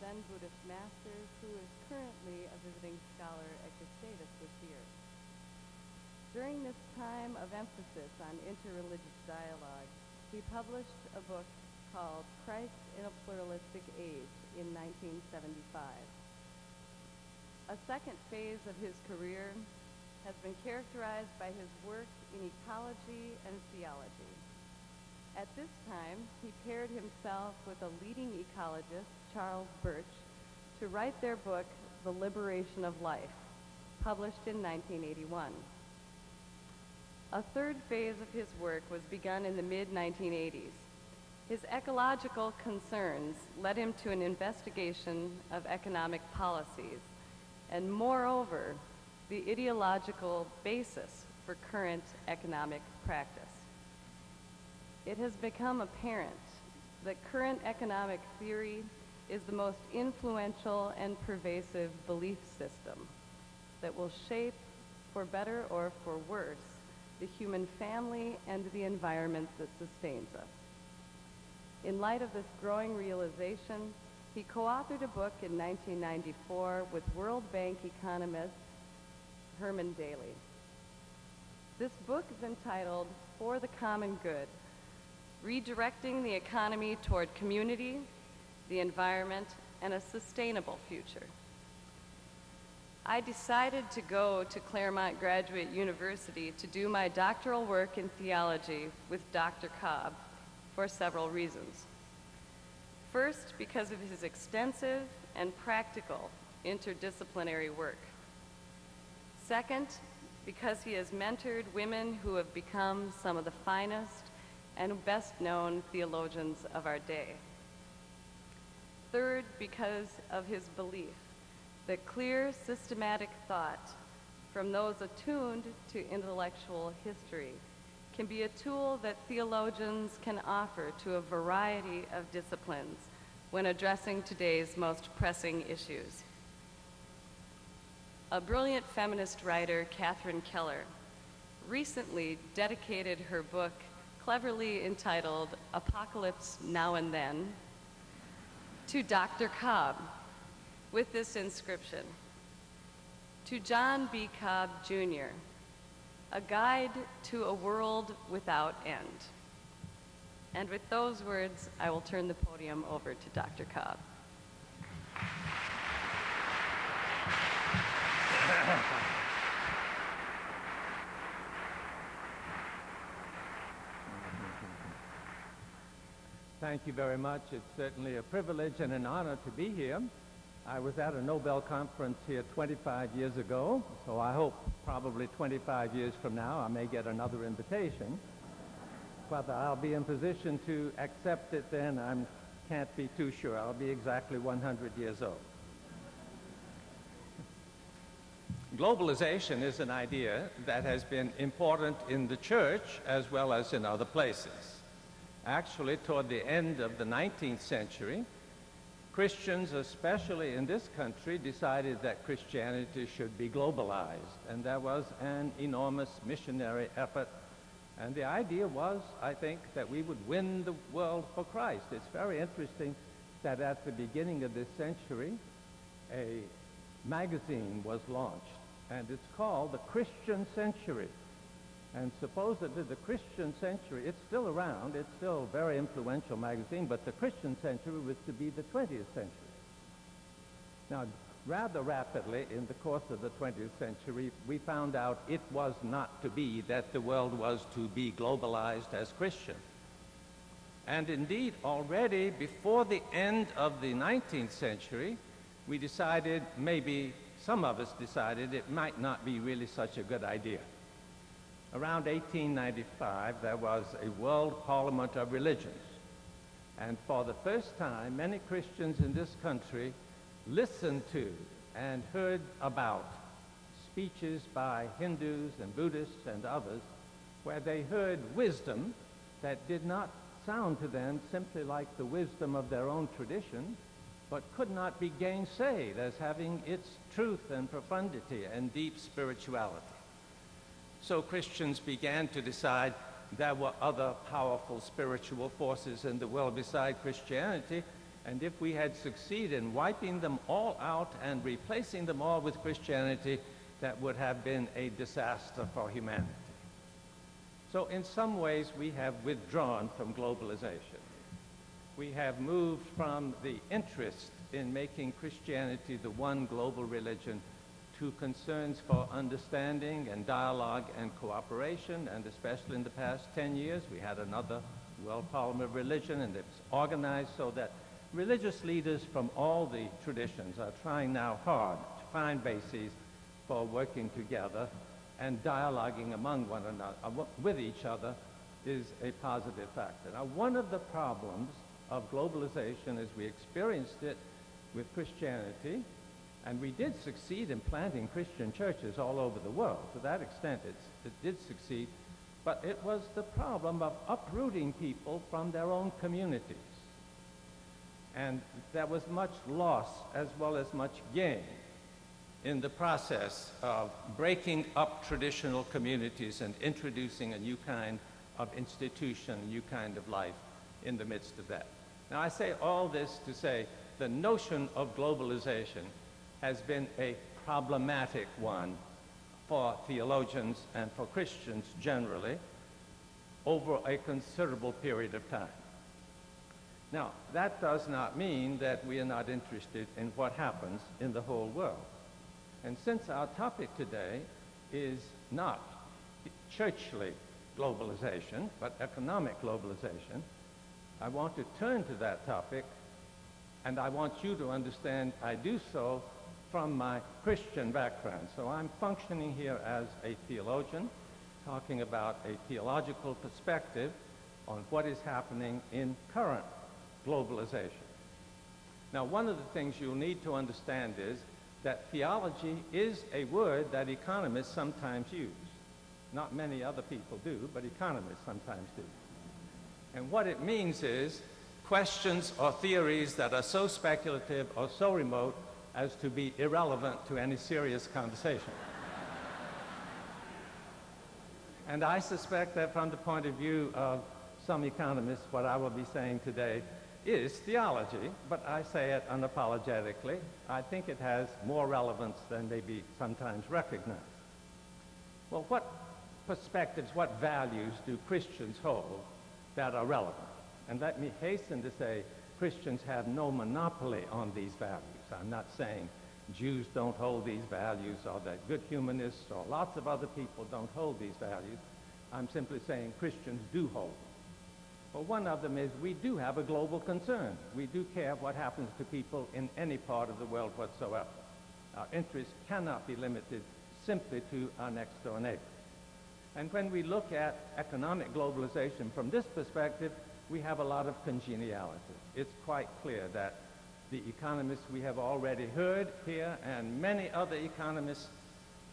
Zen Buddhist master who is currently a visiting scholar at Gustavus this year. During this time of emphasis on interreligious dialogue, he published a book called Christ in a Pluralistic Age in 1975. A second phase of his career has been characterized by his work in ecology and theology. At this time, he paired himself with a leading ecologist, Charles Birch, to write their book, The Liberation of Life, published in 1981. A third phase of his work was begun in the mid-1980s. His ecological concerns led him to an investigation of economic policies and moreover, the ideological basis for current economic practice. It has become apparent that current economic theory is the most influential and pervasive belief system that will shape, for better or for worse, the human family and the environment that sustains us. In light of this growing realization, he co-authored a book in 1994 with World Bank economist Herman Daly. This book is entitled For the Common Good, Redirecting the Economy Toward Community, the Environment, and a Sustainable Future. I decided to go to Claremont Graduate University to do my doctoral work in theology with Dr. Cobb for several reasons. First, because of his extensive and practical interdisciplinary work. Second, because he has mentored women who have become some of the finest and best known theologians of our day. Third, because of his belief that clear, systematic thought from those attuned to intellectual history can be a tool that theologians can offer to a variety of disciplines when addressing today's most pressing issues. A brilliant feminist writer, Catherine Keller, recently dedicated her book, cleverly entitled Apocalypse Now and Then, to Dr. Cobb with this inscription To John B. Cobb, Jr., a guide to a world without end. And with those words, I will turn the podium over to Dr. Cobb. Thank you very much. It's certainly a privilege and an honor to be here. I was at a Nobel conference here 25 years ago, so I hope probably 25 years from now I may get another invitation. Whether I'll be in position to accept it then, I can't be too sure. I'll be exactly 100 years old. Globalization is an idea that has been important in the church as well as in other places. Actually, toward the end of the 19th century, Christians, especially in this country, decided that Christianity should be globalized, and there was an enormous missionary effort. And the idea was, I think, that we would win the world for Christ. It's very interesting that at the beginning of this century, a magazine was launched, and it's called the Christian Century. And supposedly the Christian Century, it's still around, it's still a very influential magazine, but the Christian Century was to be the 20th century. Now, rather rapidly in the course of the 20th century, we found out it was not to be, that the world was to be globalized as Christian. And indeed, already before the end of the 19th century, we decided, maybe some of us decided, it might not be really such a good idea around 1895, there was a World Parliament of Religions. And for the first time, many Christians in this country listened to and heard about speeches by Hindus and Buddhists and others where they heard wisdom that did not sound to them simply like the wisdom of their own tradition, but could not be gainsaid as having its truth and profundity and deep spirituality. So Christians began to decide there were other powerful spiritual forces in the world beside Christianity, And if we had succeeded in wiping them all out and replacing them all with Christianity, that would have been a disaster for humanity. So in some ways, we have withdrawn from globalization. We have moved from the interest in making Christianity the one global religion to concerns for understanding and dialogue and cooperation, and especially in the past 10 years, we had another World Parliament of Religion, and it's organized so that religious leaders from all the traditions are trying now hard to find bases for working together and dialoguing among one another, uh, with each other, is a positive factor. Now, one of the problems of globalization as we experienced it with Christianity, and we did succeed in planting Christian churches all over the world. To that extent, it did succeed. But it was the problem of uprooting people from their own communities. And there was much loss as well as much gain in the process of breaking up traditional communities and introducing a new kind of institution, a new kind of life in the midst of that. Now, I say all this to say the notion of globalization has been a problematic one for theologians and for Christians generally over a considerable period of time. Now, that does not mean that we are not interested in what happens in the whole world. And since our topic today is not churchly globalization, but economic globalization, I want to turn to that topic, and I want you to understand I do so from my Christian background. So I'm functioning here as a theologian, talking about a theological perspective on what is happening in current globalization. Now, one of the things you'll need to understand is that theology is a word that economists sometimes use. Not many other people do, but economists sometimes do. And what it means is questions or theories that are so speculative or so remote as to be irrelevant to any serious conversation. and I suspect that from the point of view of some economists, what I will be saying today is theology, but I say it unapologetically. I think it has more relevance than may be sometimes recognized. Well, what perspectives, what values do Christians hold that are relevant? And let me hasten to say Christians have no monopoly on these values. I'm not saying Jews don't hold these values or that good humanists or lots of other people don't hold these values. I'm simply saying Christians do hold them. Well, one of them is we do have a global concern. We do care what happens to people in any part of the world whatsoever. Our interest cannot be limited simply to our next door neighbor. And when we look at economic globalization from this perspective, we have a lot of congeniality. It's quite clear that the economists we have already heard here and many other economists,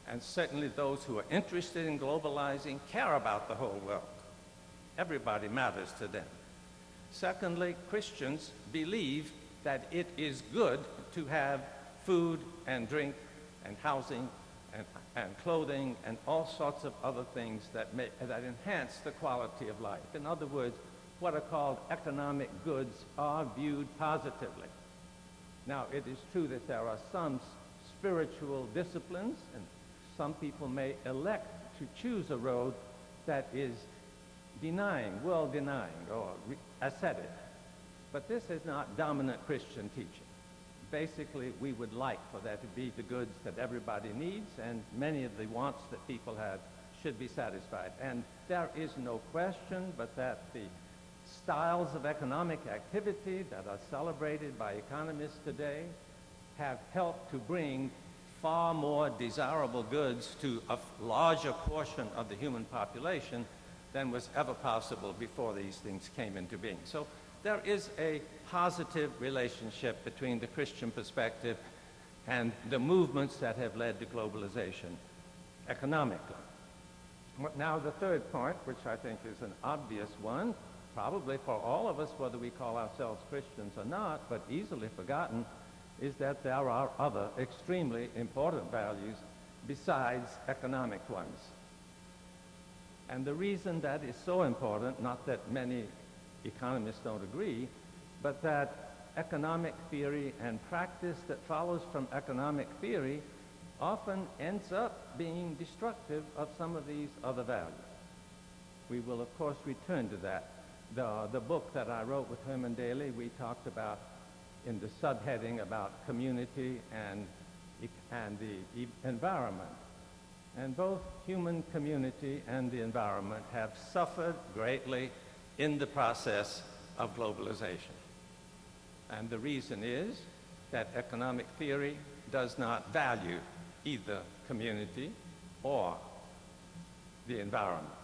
and certainly those who are interested in globalizing, care about the whole world. Everybody matters to them. Secondly, Christians believe that it is good to have food and drink and housing and, and clothing and all sorts of other things that, may, that enhance the quality of life. In other words, what are called economic goods are viewed positively. Now, it is true that there are some spiritual disciplines, and some people may elect to choose a road that is denying, world denying, or ascetic. But this is not dominant Christian teaching. Basically, we would like for there to be the goods that everybody needs, and many of the wants that people have should be satisfied. And there is no question but that the styles of economic activity that are celebrated by economists today have helped to bring far more desirable goods to a larger portion of the human population than was ever possible before these things came into being. So there is a positive relationship between the Christian perspective and the movements that have led to globalization economically. Now, the third point, which I think is an obvious one, probably for all of us, whether we call ourselves Christians or not, but easily forgotten, is that there are other extremely important values besides economic ones. And the reason that is so important, not that many economists don't agree, but that economic theory and practice that follows from economic theory often ends up being destructive of some of these other values. We will, of course, return to that. The, the book that I wrote with Herman Daly, we talked about in the subheading about community and, and the environment. And both human community and the environment have suffered greatly in the process of globalization. And the reason is that economic theory does not value either community or the environment.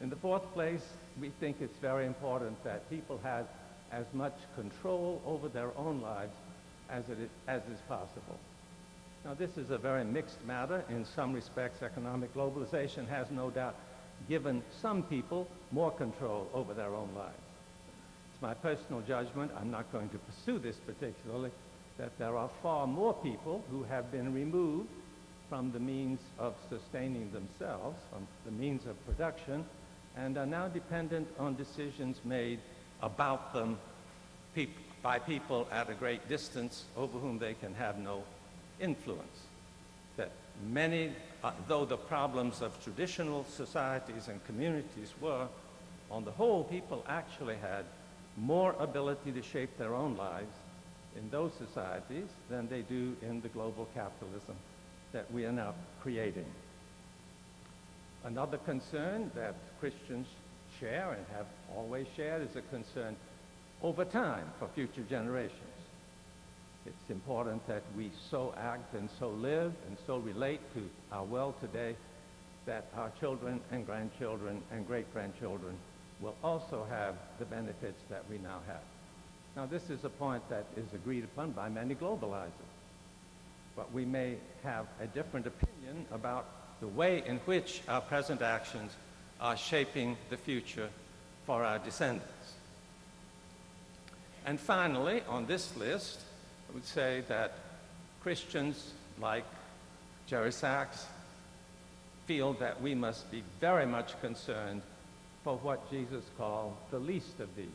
In the fourth place, we think it's very important that people have as much control over their own lives as, it is, as is possible. Now, this is a very mixed matter. In some respects, economic globalization has no doubt given some people more control over their own lives. It's my personal judgment, I'm not going to pursue this particularly, that there are far more people who have been removed from the means of sustaining themselves, from the means of production, and are now dependent on decisions made about them peop by people at a great distance over whom they can have no influence. That many, uh, though the problems of traditional societies and communities were, on the whole, people actually had more ability to shape their own lives in those societies than they do in the global capitalism that we are now creating. Another concern that Christians share and have always shared is a concern over time for future generations. It's important that we so act and so live and so relate to our world today that our children and grandchildren and great-grandchildren will also have the benefits that we now have. Now, this is a point that is agreed upon by many globalizers. But we may have a different opinion about the way in which our present actions are shaping the future for our descendants. And finally, on this list, I would say that Christians like Jeffrey Sachs feel that we must be very much concerned for what Jesus called the least of these.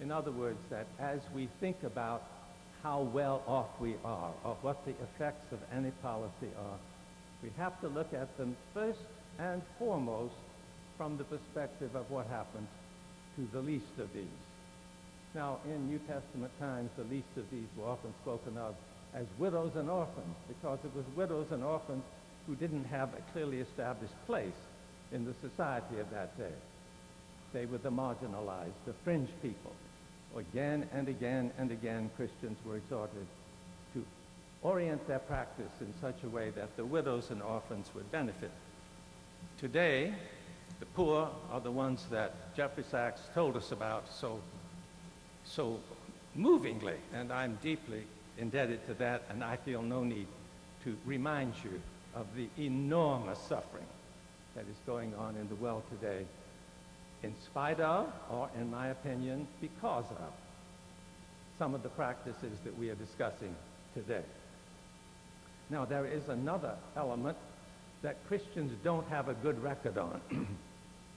In other words, that as we think about how well off we are or what the effects of any policy are, we have to look at them first and foremost from the perspective of what happened to the least of these. Now, in New Testament times, the least of these were often spoken of as widows and orphans because it was widows and orphans who didn't have a clearly established place in the society of that day. They were the marginalized, the fringe people. Again and again and again, Christians were exhorted orient their practice in such a way that the widows and orphans would benefit. Today, the poor are the ones that Jeffrey Sachs told us about so, so movingly, and I'm deeply indebted to that, and I feel no need to remind you of the enormous suffering that is going on in the world today in spite of, or in my opinion, because of some of the practices that we are discussing today. Now, there is another element that Christians don't have a good record on,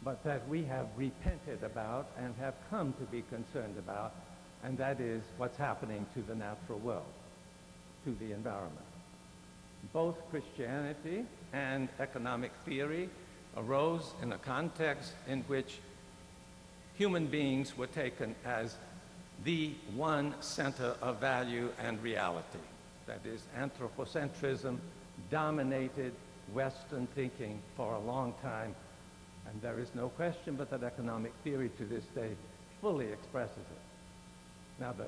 but that we have repented about and have come to be concerned about, and that is what's happening to the natural world, to the environment. Both Christianity and economic theory arose in a context in which human beings were taken as the one center of value and reality. That is, anthropocentrism dominated Western thinking for a long time, and there is no question but that economic theory to this day fully expresses it. Now, the,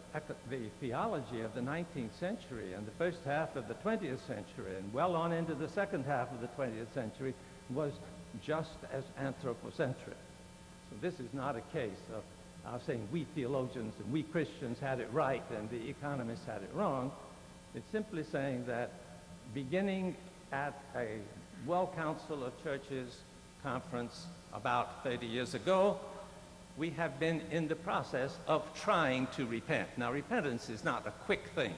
the theology of the 19th century and the first half of the 20th century and well on into the second half of the 20th century was just as anthropocentric. So this is not a case of uh, saying we theologians and we Christians had it right and the economists had it wrong. It's simply saying that beginning at a World Council of Churches conference about 30 years ago, we have been in the process of trying to repent. Now, repentance is not a quick thing,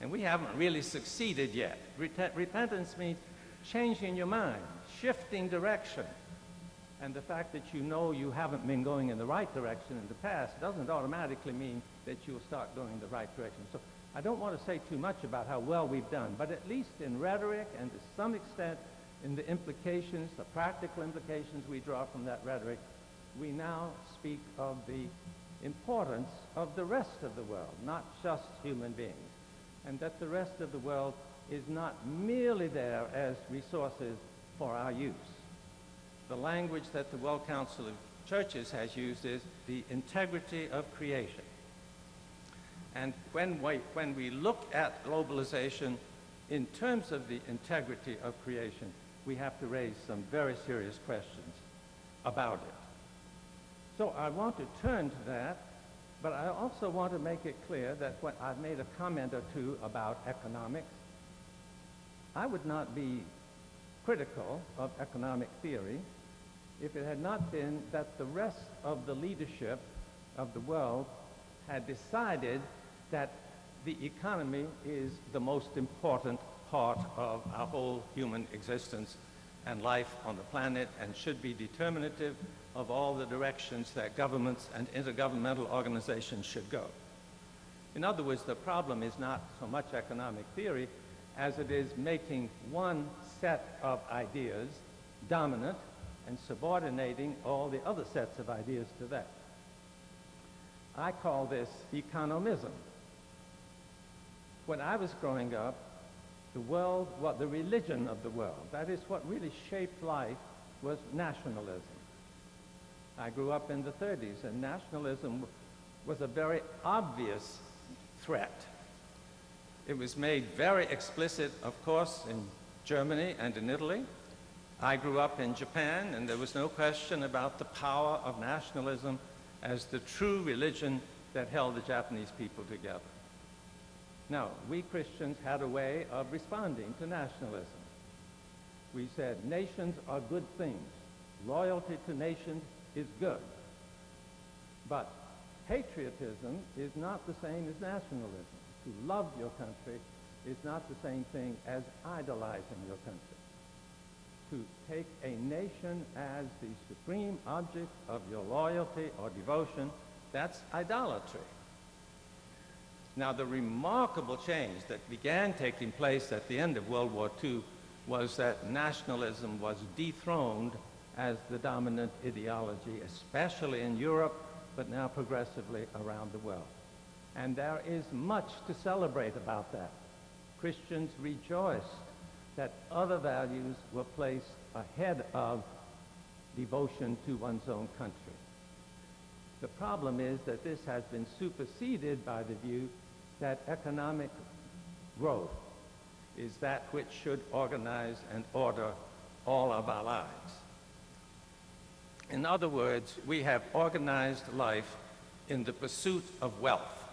and we haven't really succeeded yet. Repentance means changing your mind, shifting direction, And the fact that you know you haven't been going in the right direction in the past doesn't automatically mean that you'll start going in the right direction. So I don't want to say too much about how well we've done, but at least in rhetoric and to some extent in the implications, the practical implications we draw from that rhetoric, we now speak of the importance of the rest of the world, not just human beings, and that the rest of the world is not merely there as resources for our use. The language that the World Council of Churches has used is the integrity of creation. And when we, when we look at globalization in terms of the integrity of creation, we have to raise some very serious questions about it. So I want to turn to that, but I also want to make it clear that when I've made a comment or two about economics, I would not be critical of economic theory if it had not been that the rest of the leadership of the world had decided that the economy is the most important part of our whole human existence and life on the planet and should be determinative of all the directions that governments and intergovernmental organizations should go. In other words, the problem is not so much economic theory as it is making one set of ideas dominant and subordinating all the other sets of ideas to that. I call this economism. When I was growing up, the world, what the religion of the world, that is what really shaped life, was nationalism. I grew up in the 30s, and nationalism was a very obvious threat. It was made very explicit, of course, in Germany and in Italy. I grew up in Japan, and there was no question about the power of nationalism as the true religion that held the Japanese people together. Now, we Christians had a way of responding to nationalism. We said, nations are good things. Loyalty to nations is good. But patriotism is not the same as nationalism. To love your country is not the same thing as idolizing your country. To take a nation as the supreme object of your loyalty or devotion, that's idolatry. Now, the remarkable change that began taking place at the end of World War II was that nationalism was dethroned as the dominant ideology, especially in Europe, but now progressively around the world. And there is much to celebrate about that. Christians rejoiced that other values were placed ahead of devotion to one's own country. The problem is that this has been superseded by the view that economic growth is that which should organize and order all of our lives. In other words, we have organized life in the pursuit of wealth.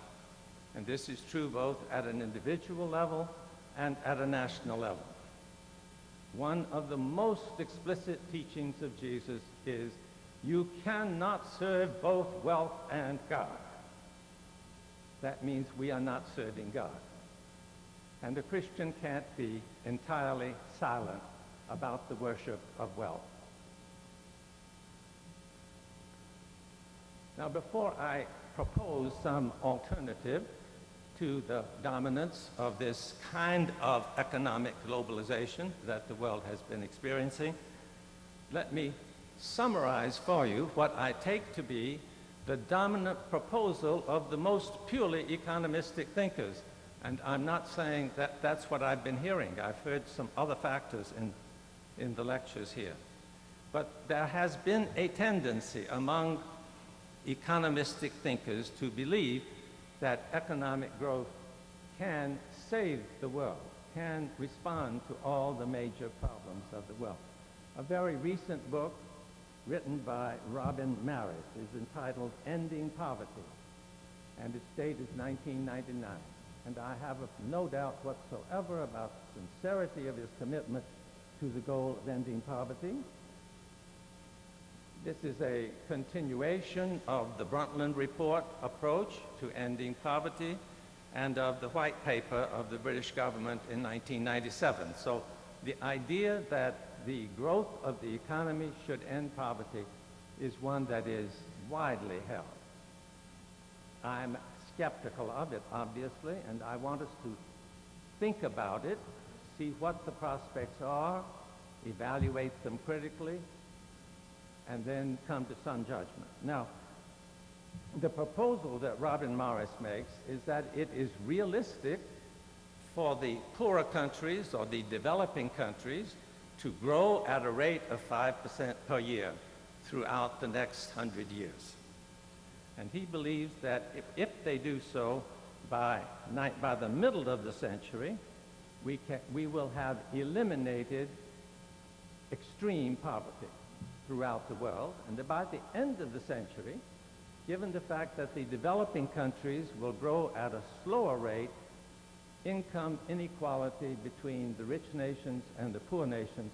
And this is true both at an individual level and at a national level. One of the most explicit teachings of Jesus is you cannot serve both wealth and God. That means we are not serving God. And a Christian can't be entirely silent about the worship of wealth. Now, before I propose some alternative to the dominance of this kind of economic globalization that the world has been experiencing, let me summarize for you what I take to be the dominant proposal of the most purely economistic thinkers. And I'm not saying that that's what I've been hearing. I've heard some other factors in, in the lectures here. But there has been a tendency among economistic thinkers to believe that economic growth can save the world, can respond to all the major problems of the world. A very recent book written by Robin Marris is entitled Ending Poverty, and its date is 1999. And I have no doubt whatsoever about the sincerity of his commitment to the goal of ending poverty. This is a continuation of the Brundtland Report approach to ending poverty and of the white paper of the British government in 1997. So the idea that the growth of the economy should end poverty is one that is widely held. I'm skeptical of it, obviously, and I want us to think about it, see what the prospects are, evaluate them critically, and then come to some judgment. Now, the proposal that Robin Marris makes is that it is realistic for the poorer countries or the developing countries to grow at a rate of 5% per year throughout the next 100 years. And he believes that if, if they do so by, by the middle of the century, we, can, we will have eliminated extreme poverty throughout the world. And by the end of the century, given the fact that the developing countries will grow at a slower rate, income inequality between the rich nations and the poor nations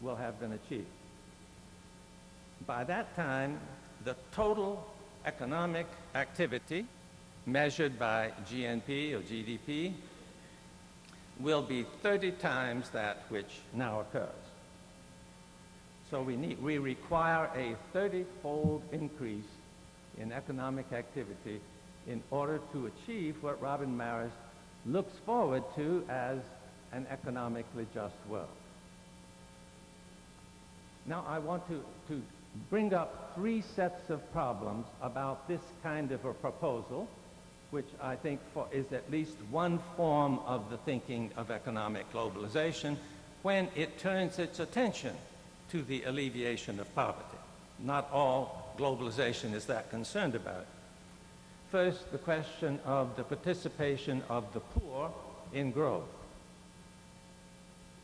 will have been achieved. By that time, the total economic activity measured by GNP or GDP will be 30 times that which now occurs. So we, need, we require a 30-fold increase in economic activity in order to achieve what Robin Marris looks forward to as an economically just world. Now I want to, to bring up three sets of problems about this kind of a proposal, which I think for, is at least one form of the thinking of economic globalization when it turns its attention to the alleviation of poverty. Not all globalization is that concerned about. First, the question of the participation of the poor in growth.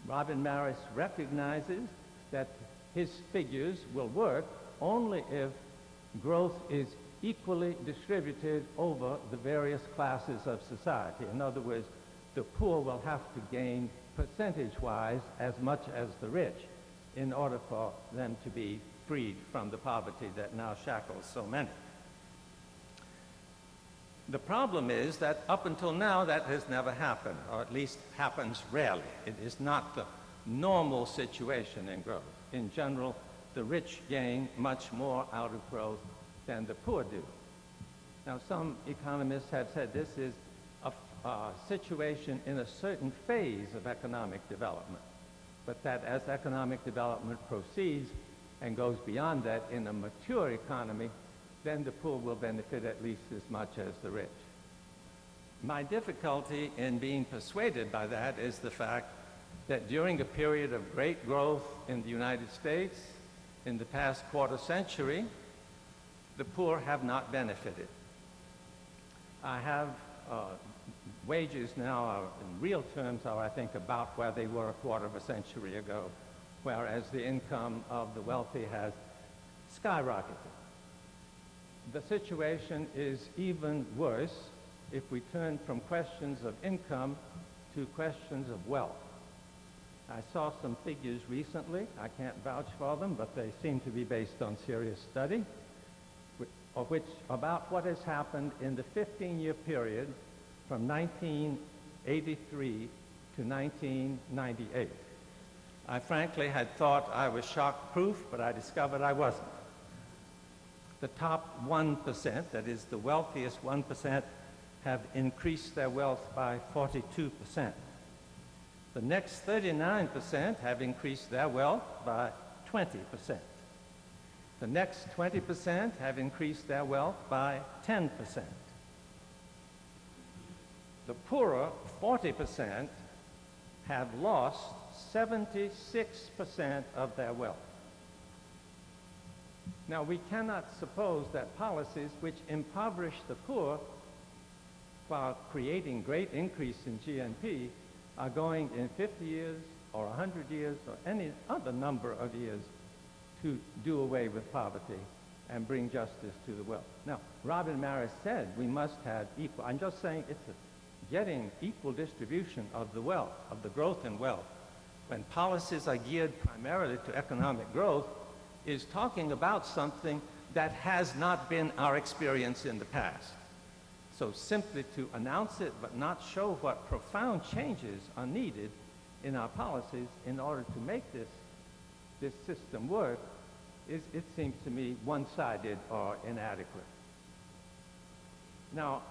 Robin Marris recognizes that his figures will work only if growth is equally distributed over the various classes of society. In other words, the poor will have to gain percentage-wise as much as the rich in order for them to be freed from the poverty that now shackles so many. The problem is that up until now that has never happened, or at least happens rarely. It is not the normal situation in growth. In general, the rich gain much more out of growth than the poor do. Now, some economists have said this is a, a situation in a certain phase of economic development but that as economic development proceeds and goes beyond that in a mature economy, then the poor will benefit at least as much as the rich. My difficulty in being persuaded by that is the fact that during a period of great growth in the United States in the past quarter century, the poor have not benefited. I have uh, wages now are, in real terms, are, I think, about where they were a quarter of a century ago, whereas the income of the wealthy has skyrocketed. The situation is even worse if we turn from questions of income to questions of wealth. I saw some figures recently. I can't vouch for them, but they seem to be based on serious study, of which about what has happened in the 15-year period from 1983 to 1998. I frankly had thought I was shock-proof, but I discovered I wasn't. The top 1%, that is the wealthiest 1%, have increased their wealth by 42%. The next 39% have increased their wealth by 20%. The next 20% have increased their wealth by 10%. The poorer, 40%, have lost 76% of their wealth. Now, we cannot suppose that policies which impoverish the poor while creating great increase in GNP are going in 50 years or 100 years or any other number of years to do away with poverty and bring justice to the wealth. Now, Robin Marris said we must have equal. I'm just saying it's a getting equal distribution of the wealth, of the growth in wealth, when policies are geared primarily to economic growth, is talking about something that has not been our experience in the past. So simply to announce it but not show what profound changes are needed in our policies in order to make this this system work is, it seems to me, one-sided or inadequate. Now,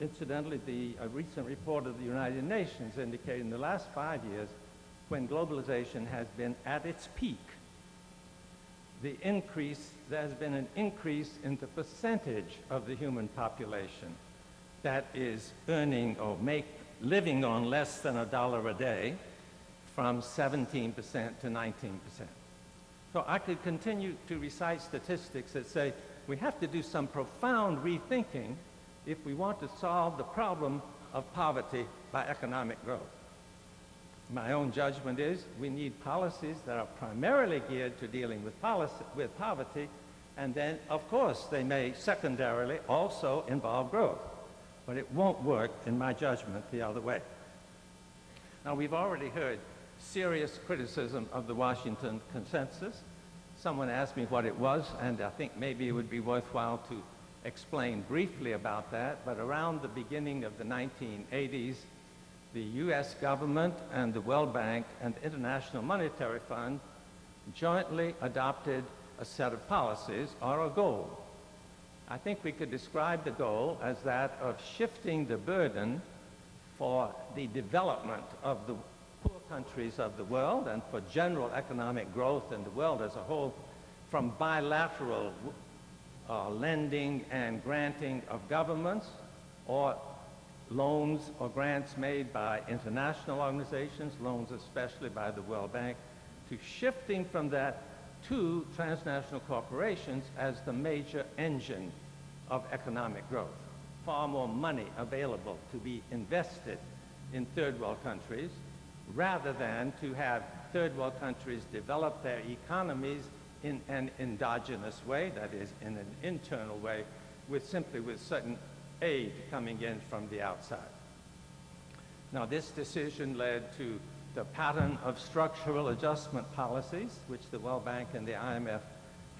incidentally, the a recent report of the United Nations indicated in the last five years, when globalization has been at its peak, the increase, there has been an increase in the percentage of the human population that is earning or make, living on less than a dollar a day from 17% to 19%. So I could continue to recite statistics that say we have to do some profound rethinking if we want to solve the problem of poverty by economic growth. My own judgment is we need policies that are primarily geared to dealing with, policy, with poverty, and then, of course, they may secondarily also involve growth. But it won't work, in my judgment, the other way. Now, we've already heard serious criticism of the Washington Consensus. Someone asked me what it was, and I think maybe it would be worthwhile to explain briefly about that. But around the beginning of the 1980s, the U.S. government and the World Bank and the International Monetary Fund jointly adopted a set of policies or a goal. I think we could describe the goal as that of shifting the burden for the development of the poor countries of the world and for general economic growth in the world as a whole from bilateral uh, lending and granting of governments or loans or grants made by international organizations, loans especially by the World Bank, to shifting from that to transnational corporations as the major engine of economic growth. Far more money available to be invested in third world countries rather than to have third world countries develop their economies in an endogenous way, that is, in an internal way, with simply with certain aid coming in from the outside. Now, this decision led to the pattern of structural adjustment policies, which the World Bank and the IMF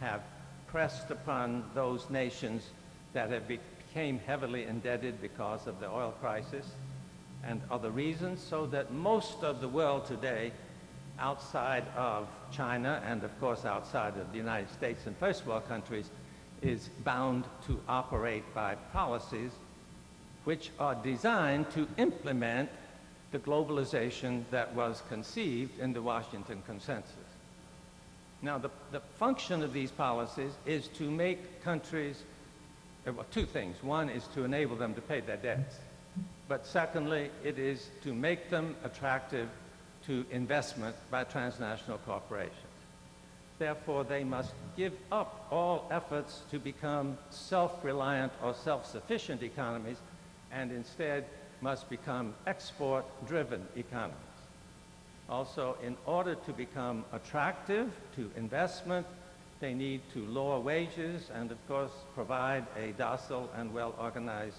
have pressed upon those nations that have became heavily indebted because of the oil crisis and other reasons, so that most of the world today, outside of China and of course outside of the United States and first world countries, is bound to operate by policies which are designed to implement the globalization that was conceived in the Washington Consensus. Now, the, the function of these policies is to make countries, uh, well, two things. One is to enable them to pay their debts. But secondly, it is to make them attractive to investment by transnational corporations. Therefore, they must give up all efforts to become self-reliant or self-sufficient economies and instead must become export-driven economies. Also, in order to become attractive to investment, they need to lower wages and, of course, provide a docile and well-organized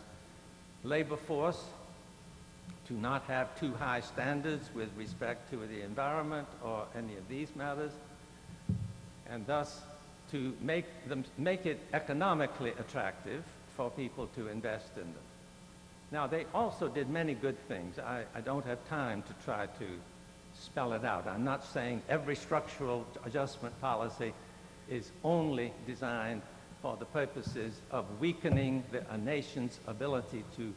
labor force, to not have too high standards with respect to the environment or any of these matters, and thus to make, them, make it economically attractive for people to invest in them. Now, they also did many good things. I, I don't have time to try to spell it out. I'm not saying every structural adjustment policy is only designed for the purposes of weakening the, a nation's ability to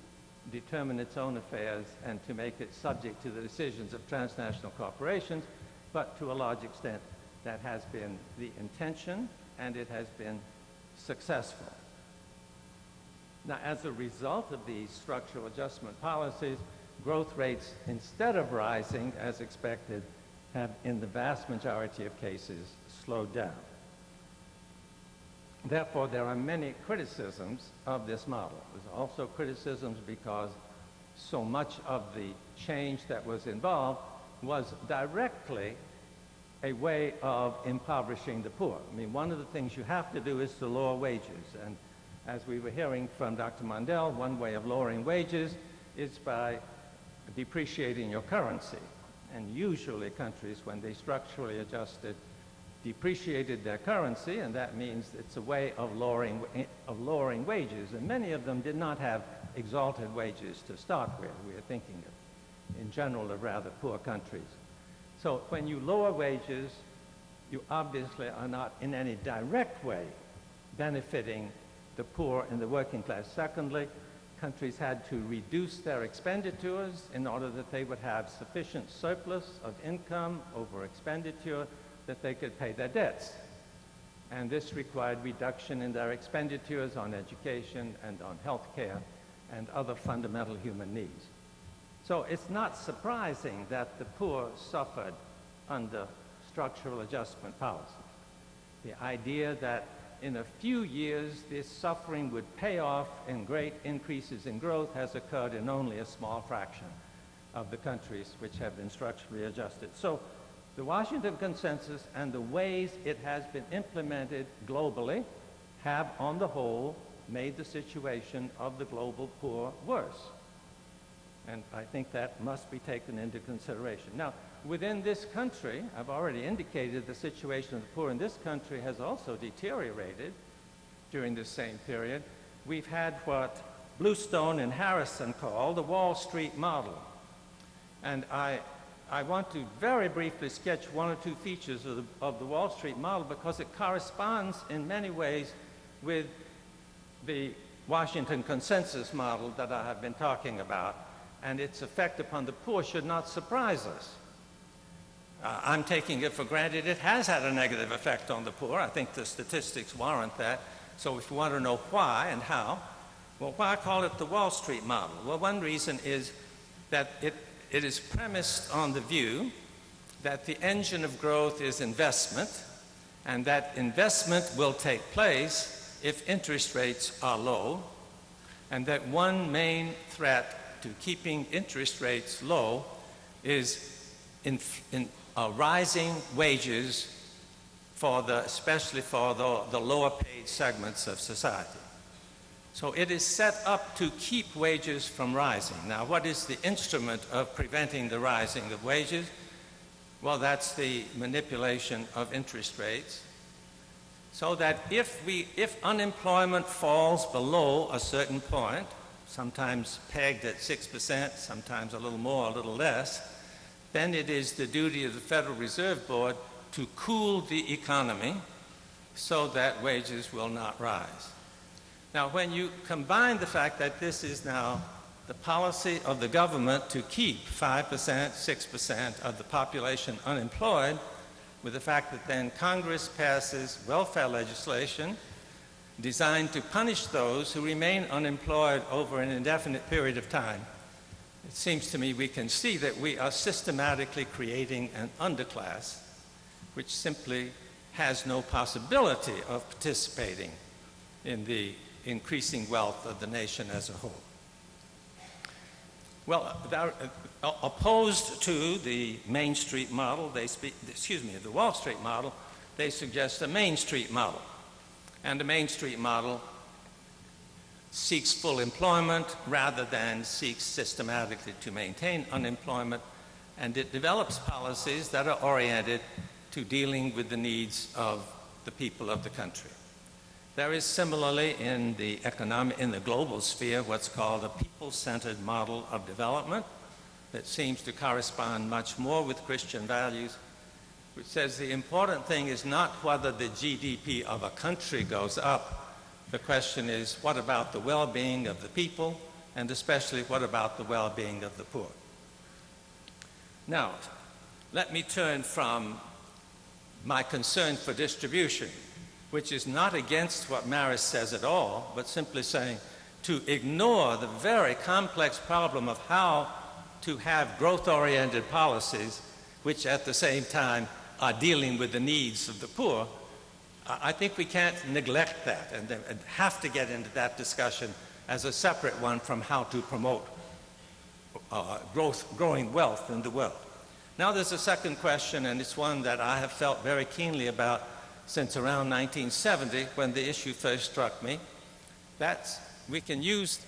determine its own affairs and to make it subject to the decisions of transnational corporations, but to a large extent that has been the intention and it has been successful. Now, as a result of these structural adjustment policies, growth rates, instead of rising as expected, have in the vast majority of cases slowed down. Therefore, there are many criticisms of this model. There's also criticisms because so much of the change that was involved was directly a way of impoverishing the poor. I mean, one of the things you have to do is to lower wages. And as we were hearing from Dr. Mundell, one way of lowering wages is by depreciating your currency. And usually countries, when they structurally adjusted depreciated their currency, and that means it's a way of lowering, eh, of lowering wages. And many of them did not have exalted wages to start with. We are thinking of, in general, of rather poor countries. So when you lower wages, you obviously are not in any direct way benefiting the poor and the working class. Secondly, countries had to reduce their expenditures in order that they would have sufficient surplus of income over expenditure that they could pay their debts. And this required reduction in their expenditures on education and on health care and other fundamental human needs. So it's not surprising that the poor suffered under structural adjustment policy. The idea that in a few years this suffering would pay off in great increases in growth has occurred in only a small fraction of the countries which have been structurally adjusted. So the Washington Consensus and the ways it has been implemented globally have, on the whole, made the situation of the global poor worse. And I think that must be taken into consideration. Now, within this country, I've already indicated the situation of the poor in this country has also deteriorated during this same period. We've had what Bluestone and Harrison call the Wall Street model. And I, I want to very briefly sketch one or two features of the, of the Wall Street model because it corresponds in many ways with the Washington consensus model that I have been talking about, and its effect upon the poor should not surprise us. Uh, I'm taking it for granted it has had a negative effect on the poor. I think the statistics warrant that. So if you want to know why and how, well, why call it the Wall Street model? Well, one reason is that it, it is premised on the view that the engine of growth is investment, and that investment will take place if interest rates are low, and that one main threat to keeping interest rates low is in, in, uh, rising wages for the, especially for the, the lower paid segments of society. So it is set up to keep wages from rising. Now, what is the instrument of preventing the rising of wages? Well, that's the manipulation of interest rates. So that if, we, if unemployment falls below a certain point, sometimes pegged at 6%, sometimes a little more, a little less, then it is the duty of the Federal Reserve Board to cool the economy so that wages will not rise. Now, when you combine the fact that this is now the policy of the government to keep 5%, 6% of the population unemployed, with the fact that then Congress passes welfare legislation designed to punish those who remain unemployed over an indefinite period of time, it seems to me we can see that we are systematically creating an underclass which simply has no possibility of participating in the increasing wealth of the nation as a whole. Well, uh, opposed to the Main Street model, they speak, excuse me, the Wall Street model, they suggest a Main Street model. And the Main Street model seeks full employment rather than seeks systematically to maintain unemployment, and it develops policies that are oriented to dealing with the needs of the people of the country. There is similarly in the economic, in the global sphere, what's called a people-centered model of development that seems to correspond much more with Christian values, which says the important thing is not whether the GDP of a country goes up, the question is, what about the well-being of the people, and especially what about the well-being of the poor? Now, let me turn from my concern for distribution, which is not against what Marris says at all, but simply saying to ignore the very complex problem of how to have growth-oriented policies which at the same time are dealing with the needs of the poor I think we can't neglect that and, have to get into that discussion as a separate one from how to promote uh, growth, growing wealth in the world. Now there's a second question, and it's one that I have felt very keenly about since around 1970 when the issue first struck me. That's, we can use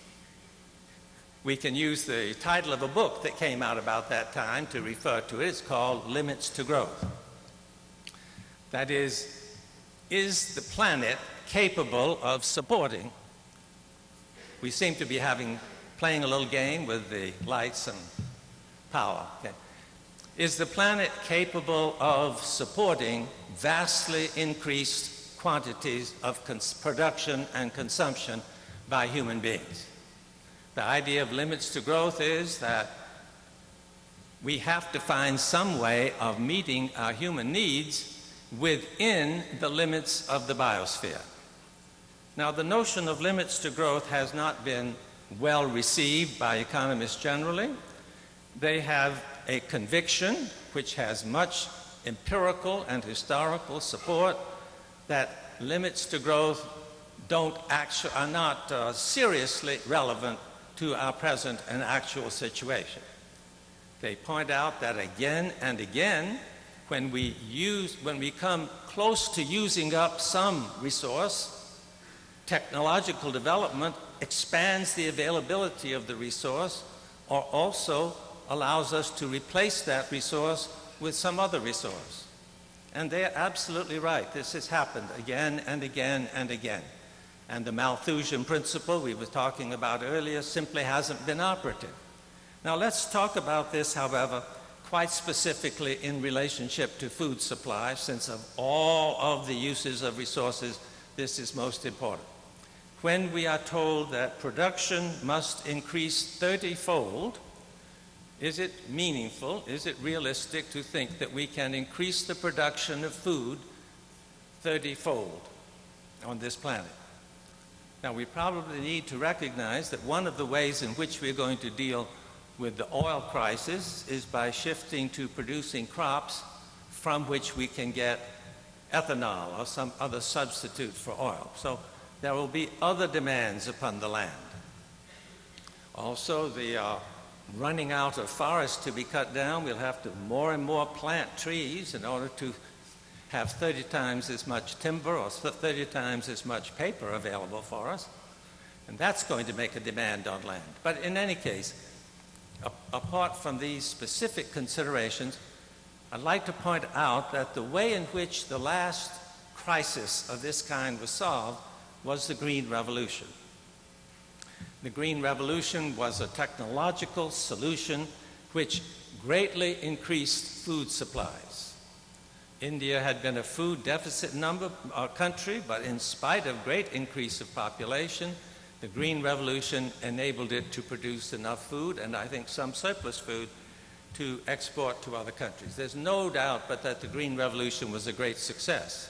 we can use the title of a book that came out about that time to refer to it. It's called Limits to Growth. That is, is the planet capable of supporting? We seem to be having, playing a little game with the lights and power. Okay. Is the planet capable of supporting vastly increased quantities of production and consumption by human beings? The idea of limits to growth is that we have to find some way of meeting our human needs within the limits of the biosphere. Now, the notion of limits to growth has not been well received by economists generally. They have a conviction, which has much empirical and historical support, that limits to growth don't are not uh, seriously relevant to our present and actual situation. They point out that again and again, when we use, when we come close to using up some resource, technological development expands the availability of the resource or also allows us to replace that resource with some other resource. And they're absolutely right. This has happened again and again and again. And the Malthusian principle we were talking about earlier simply hasn't been operative. Now let's talk about this, however, quite specifically in relationship to food supply, since of all of the uses of resources, this is most important when we are told that production must increase 30 fold, is it meaningful, is it realistic to think that we can increase the production of food 30 fold on this planet? Now, we probably need to recognize that one of the ways in which we're going to deal with the oil crisis is by shifting to producing crops from which we can get ethanol or some other substitute for oil. So there will be other demands upon the land. Also, the uh, running out of forests to be cut down, we'll have to more and more plant trees in order to have 30 times as much timber or 30 times as much paper available for us. And that's going to make a demand on land. But in any case, apart from these specific considerations, I'd like to point out that the way in which the last crisis of this kind was solved was the Green Revolution. The Green Revolution was a technological solution which greatly increased food supplies. India had been a food deficit number, uh, country, but in spite of great increase of population, the Green Revolution enabled it to produce enough food, and I think some surplus food, to export to other countries. There's no doubt but that the Green Revolution was a great success.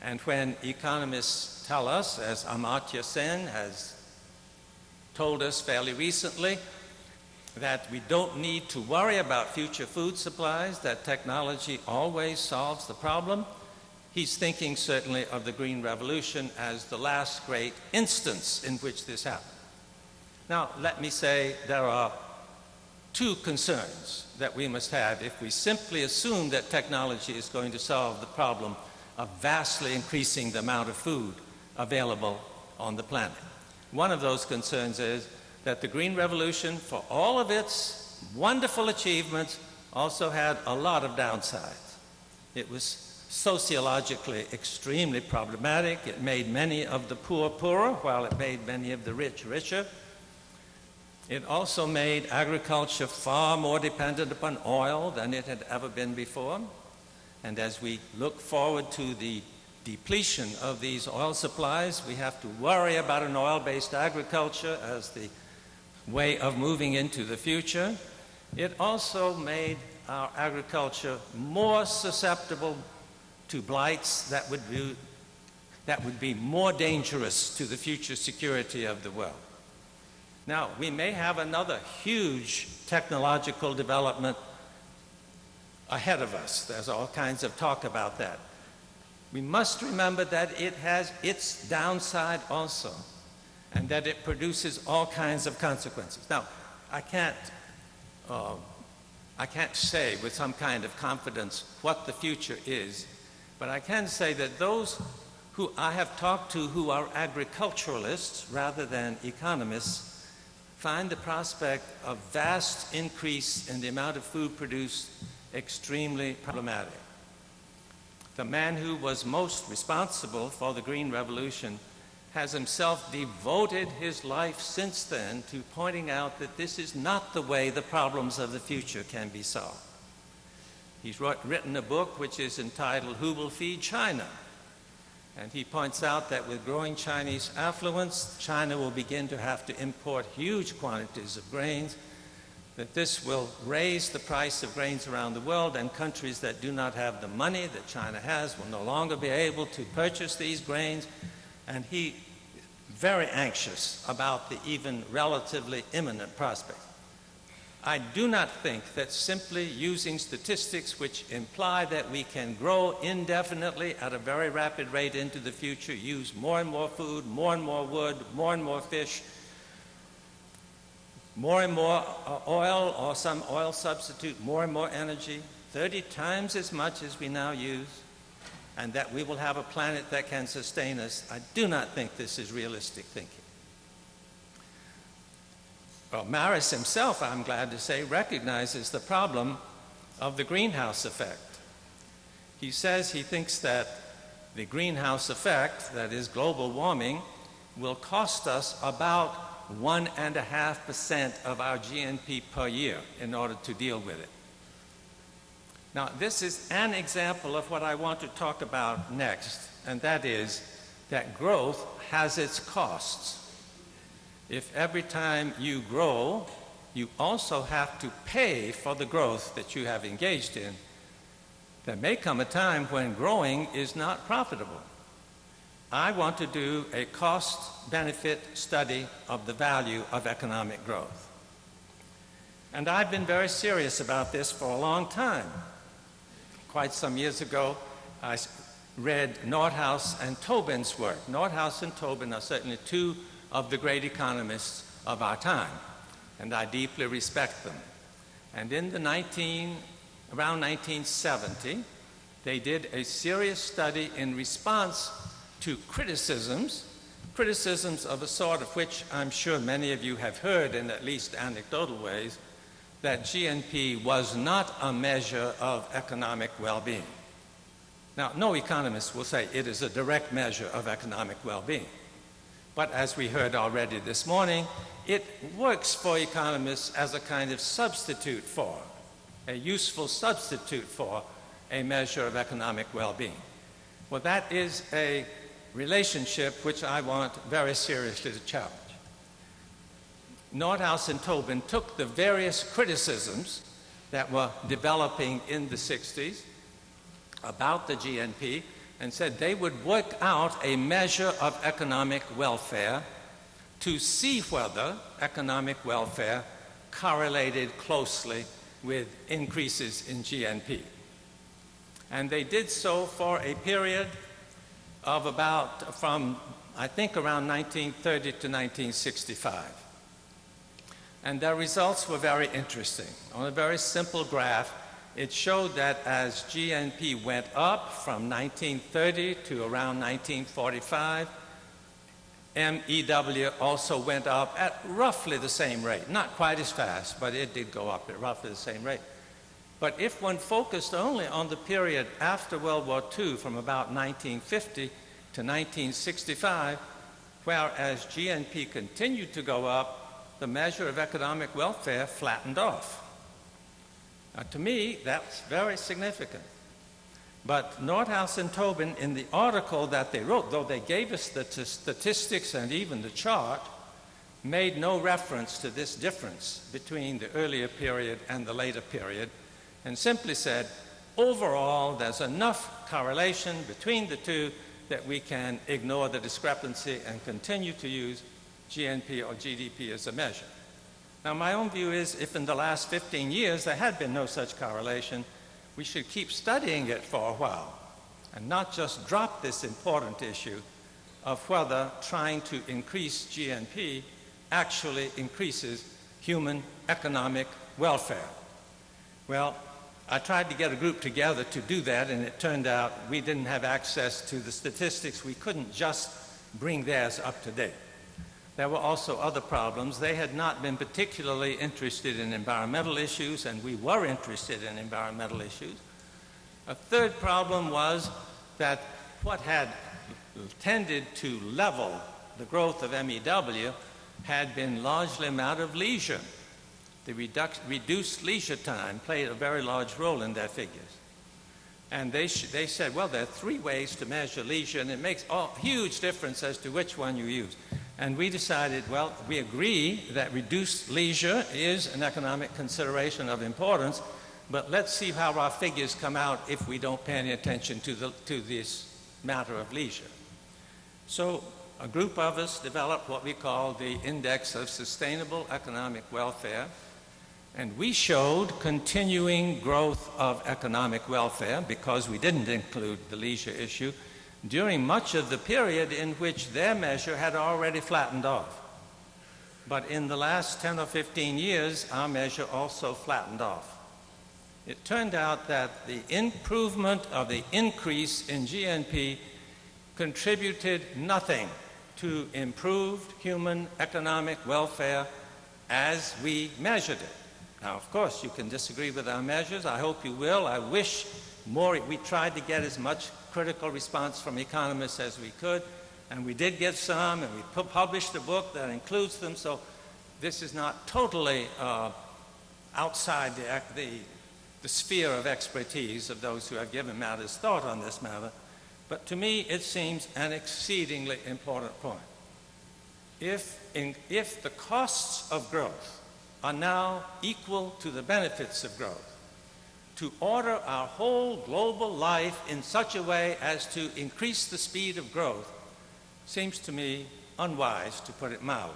And when economists tell us, as Amartya Sen has told us fairly recently, that we don't need to worry about future food supplies, that technology always solves the problem, he's thinking certainly of the Green Revolution as the last great instance in which this happened. Now, let me say there are two concerns that we must have if we simply assume that technology is going to solve the problem of vastly increasing the amount of food available on the planet. One of those concerns is that the Green Revolution, for all of its wonderful achievements, also had a lot of downsides. It was sociologically extremely problematic. It made many of the poor poorer, while it made many of the rich richer. It also made agriculture far more dependent upon oil than it had ever been before. And as we look forward to the depletion of these oil supplies, we have to worry about an oil based agriculture as the way of moving into the future. It also made our agriculture more susceptible to blights that would be, that would be more dangerous to the future security of the world. Now, we may have another huge technological development ahead of us. There's all kinds of talk about that. We must remember that it has its downside also, and that it produces all kinds of consequences. Now, I can't, uh, I can't say with some kind of confidence what the future is, but I can say that those who I have talked to who are agriculturalists rather than economists find the prospect of vast increase in the amount of food produced extremely problematic. The man who was most responsible for the Green Revolution has himself devoted his life since then to pointing out that this is not the way the problems of the future can be solved. He's written a book which is entitled Who Will Feed China? And he points out that with growing Chinese affluence, China will begin to have to import huge quantities of grains, that this will raise the price of grains around the world, and countries that do not have the money that China has will no longer be able to purchase these grains. And he very anxious about the even relatively imminent prospect. I do not think that simply using statistics which imply that we can grow indefinitely at a very rapid rate into the future, use more and more food, more and more wood, more and more fish, more and more uh, oil or some oil substitute, more and more energy, 30 times as much as we now use, and that we will have a planet that can sustain us, I do not think this is realistic thinking. Well, Marris himself, I'm glad to say, recognizes the problem of the greenhouse effect. He says he thinks that the greenhouse effect, that is global warming, will cost us about 1.5% of our GNP per year in order to deal with it. Now, this is an example of what I want to talk about next, and that is that growth has its costs if every time you grow, you also have to pay for the growth that you have engaged in, there may come a time when growing is not profitable. I want to do a cost benefit study of the value of economic growth. And I've been very serious about this for a long time. Quite some years ago, I read Nordhaus and Tobin's work. Nordhaus and Tobin are certainly two of the great economists of our time, and I deeply respect them. And in the 19, around 1970, they did a serious study in response to criticisms, criticisms of a sort of which I'm sure many of you have heard in at least anecdotal ways, that GNP was not a measure of economic well-being. Now, no economist will say it is a direct measure of economic well-being. But as we heard already this morning, it works for economists as a kind of substitute for, a useful substitute for a measure of economic well-being. Well, that is a relationship which I want very seriously to challenge. Nordhaus and Tobin took the various criticisms that were developing in the 60s about the GNP and said they would work out a measure of economic welfare to see whether economic welfare correlated closely with increases in GNP. And they did so for a period of about, from I think around 1930 to 1965. And their results were very interesting. On a very simple graph, it showed that as GNP went up from 1930 to around 1945, MEW also went up at roughly the same rate. Not quite as fast, but it did go up at roughly the same rate. But if one focused only on the period after World War II from about 1950 to 1965, whereas GNP continued to go up, the measure of economic welfare flattened off. Now, to me, that's very significant. But Nordhaus and Tobin, in the article that they wrote, though they gave us the statistics and even the chart, made no reference to this difference between the earlier period and the later period, and simply said, overall, there's enough correlation between the two that we can ignore the discrepancy and continue to use GNP or GDP as a measure. Now, my own view is if in the last 15 years there had been no such correlation, we should keep studying it for a while and not just drop this important issue of whether trying to increase GNP actually increases human economic welfare. Well, I tried to get a group together to do that, and it turned out we didn't have access to the statistics. We couldn't just bring theirs up to date. There were also other problems. They had not been particularly interested in environmental issues, and we were interested in environmental issues. A third problem was that what had tended to level the growth of MEW had been largely amount of leisure. the reduc- reduced leisure time played a very large role in their figures. And they, they said, well, there are three ways to measure leisure, and it makes a huge difference as to which one you use. And we decided, well, we agree that reduced leisure is an economic consideration of importance, but let's see how our figures come out if we don't pay any attention to, the, to this matter of leisure. So a group of us developed what we call the Index of Sustainable Economic Welfare, and we showed continuing growth of economic welfare because we didn't include the leisure issue during much of the period in which their measure had already flattened off. But in the last 10 or 15 years, our measure also flattened off. It turned out that the improvement of the increase in GNP contributed nothing to improved human economic welfare as we measured it. Now, of course, you can disagree with our measures. I hope you will. I wish more, we tried to get as much critical response from economists as we could, and we did get some, and we pu- published a book that includes them, so this is not totally uh, outside the, the, the sphere of expertise of those who have given matters thought on this matter. But to me, it seems an exceedingly important point. If, in, if the costs of growth are now equal to the benefits of growth, to order our whole global life in such a way as to increase the speed of growth seems to me unwise, to put it mildly.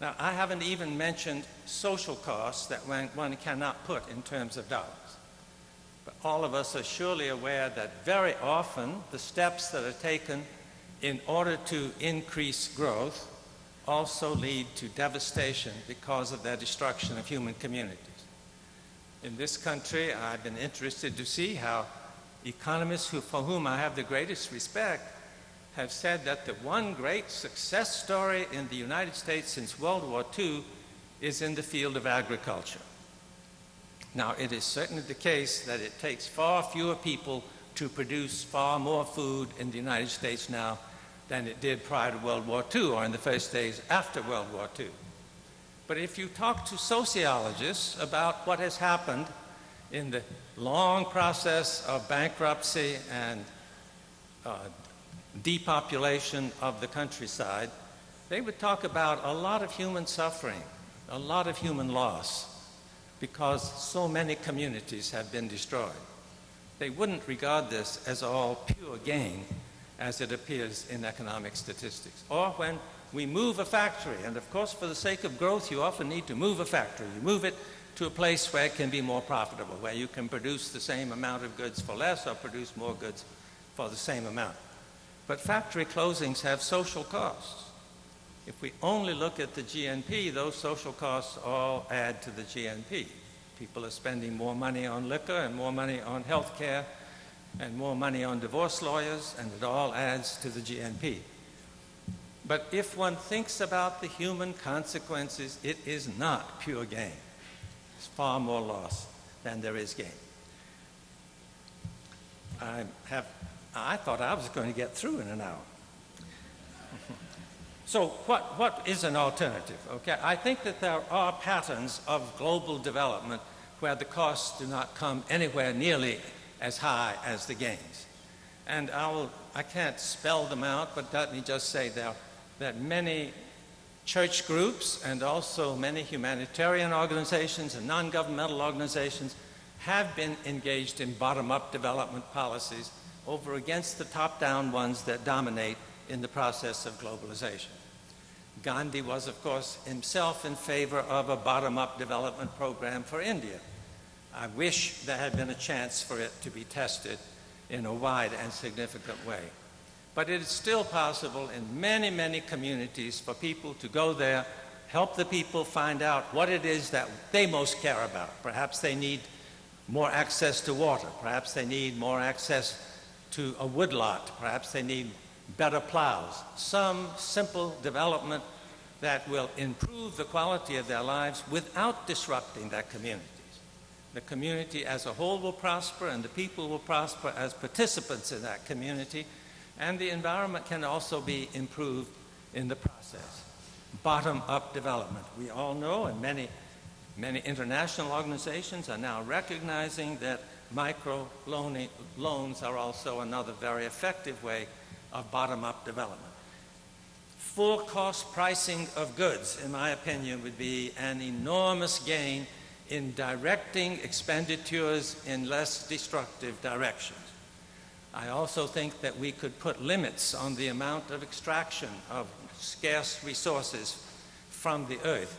Now, I haven't even mentioned social costs that one, cannot put in terms of dollars. But all of us are surely aware that very often the steps that are taken in order to increase growth also lead to devastation because of their destruction of human communities. In this country, I've been interested to see how economists who, for whom I have the greatest respect have said that the one great success story in the United States since World War II is in the field of agriculture. Now, it is certainly the case that it takes far fewer people to produce far more food in the United States now than it did prior to World War II or in the first days after World War II. But if you talk to sociologists about what has happened in the long process of bankruptcy and uh, depopulation of the countryside, they would talk about a lot of human suffering, a lot of human loss, because so many communities have been destroyed. They wouldn't regard this as all pure gain as it appears in economic statistics. Or when we move a factory, and of course, for the sake of growth, you often need to move a factory. You move it to a place where it can be more profitable, where you can produce the same amount of goods for less or produce more goods for the same amount. But factory closings have social costs. If we only look at the GNP, those social costs all add to the GNP. People are spending more money on liquor and more money on health care and more money on divorce lawyers, and it all adds to the GNP. But if one thinks about the human consequences, it is not pure gain. It's far more loss than there is gain. I have I thought I was going to get through in an hour. so what, what is an alternative? Okay, I think that there are patterns of global development where the costs do not come anywhere nearly as high as the gains. And I, will, I can't spell them out, but let me just say there that many church groups and also many humanitarian organizations and non-governmental organizations have been engaged in bottom-up development policies over against the top-down ones that dominate in the process of globalization. Gandhi was, of course, himself in favor of a bottom-up development program for India. I wish there had been a chance for it to be tested in a wide and significant way. But it is still possible in many, many communities for people to go there, help the people find out what it is that they most care about. Perhaps they need more access to water. Perhaps they need more access to a woodlot. Perhaps they need better plows. Some simple development that will improve the quality of their lives without disrupting their communities. The community as a whole will prosper, and the people will prosper as participants in that community, and the environment can also be improved in the process. bottom-up development. We all know, and many, many international organizations are now recognizing that micro loans are also another very effective way of bottom-up development. Full cost pricing of goods, in my opinion, would be an enormous gain in directing expenditures in less destructive directions. I also think that we could put limits on the amount of extraction of scarce resources from the earth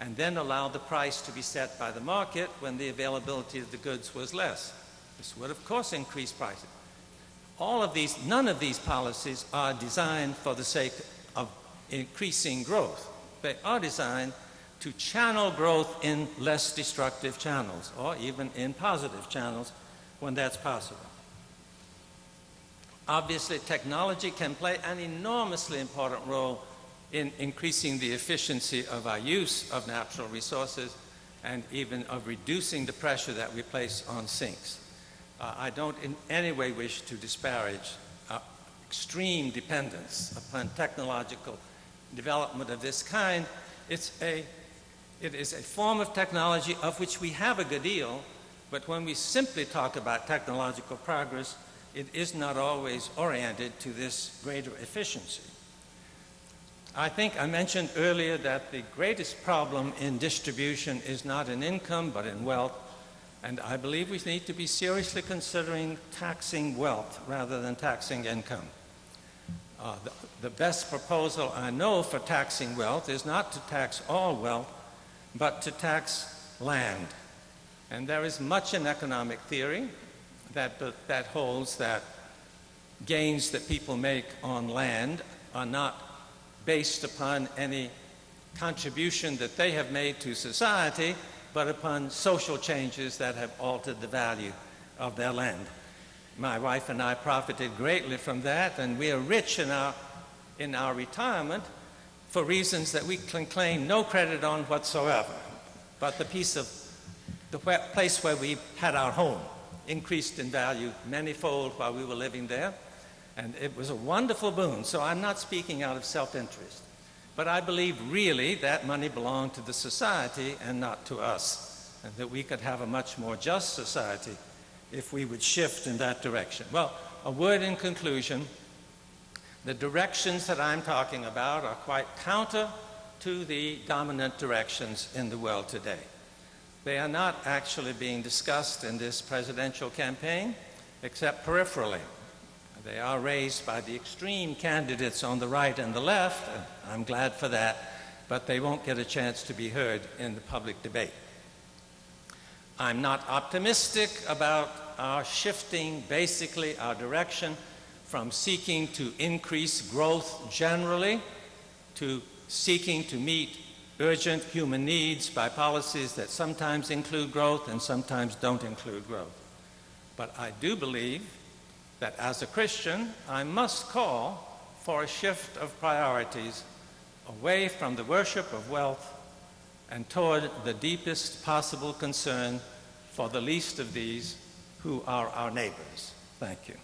and then allow the price to be set by the market when the availability of the goods was less. This would, of course, increase prices. All of these, none of these policies are designed for the sake of increasing growth. They are designed to channel growth in less destructive channels or even in positive channels when that's possible. Obviously, technology can play an enormously important role in increasing the efficiency of our use of natural resources and even of reducing the pressure that we place on sinks. Uh, I don't in any way wish to disparage uh, extreme dependence upon technological development of this kind. It's a it is a form of technology of which we have a good deal, but when we simply talk about technological progress, it is not always oriented to this greater efficiency. I think I mentioned earlier that the greatest problem in distribution is not in income but in wealth, and I believe we need to be seriously considering taxing wealth rather than taxing income. Uh, the, the best proposal I know for taxing wealth is not to tax all wealth, but to tax land. And there is much in economic theory that, that holds that gains that people make on land are not based upon any contribution that they have made to society, but upon social changes that have altered the value of their land. My wife and I profited greatly from that, and we are rich in our, in our retirement for reasons that we can claim no credit on whatsoever. But the piece of the place where we had our home increased in value manyfold while we were living there. And it was a wonderful boon. So I'm not speaking out of self interest. But I believe really that money belonged to the society and not to us. And that we could have a much more just society if we would shift in that direction. Well, a word in conclusion. The directions that I'm talking about are quite counter to the dominant directions in the world today. They are not actually being discussed in this presidential campaign, except peripherally. They are raised by the extreme candidates on the right and the left, and I'm glad for that, but they won't get a chance to be heard in the public debate. I'm not optimistic about our shifting basically our direction from seeking to increase growth generally to seeking to meet urgent human needs by policies that sometimes include growth and sometimes don't include growth. But I do believe that as a Christian, I must call for a shift of priorities away from the worship of wealth and toward the deepest possible concern for the least of these who are our neighbors. Thank you.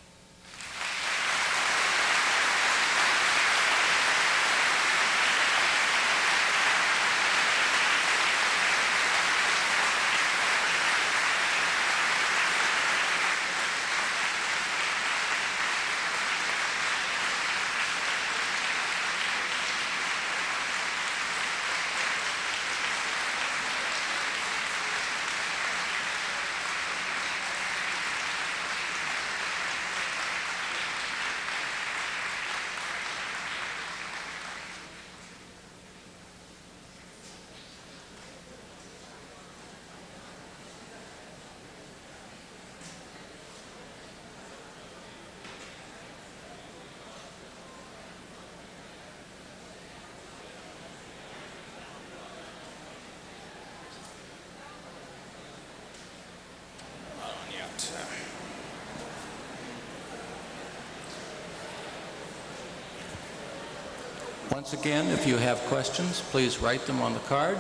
Once again, if you have questions, please write them on the card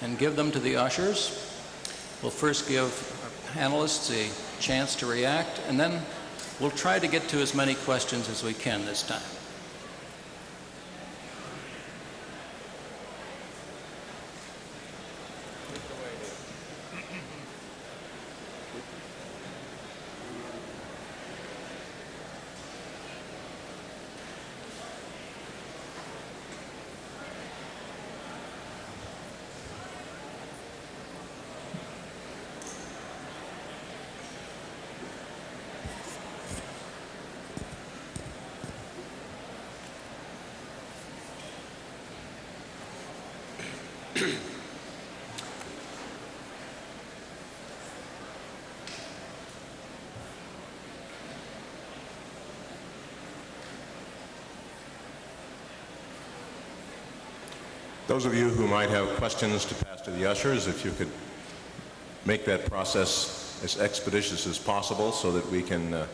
and give them to the ushers. We'll first give panelists a chance to react, and then we'll try to get to as many questions as we can this time. Those of you who might have questions to pass to the ushers, if you could make that process as expeditious as possible so that we can uh,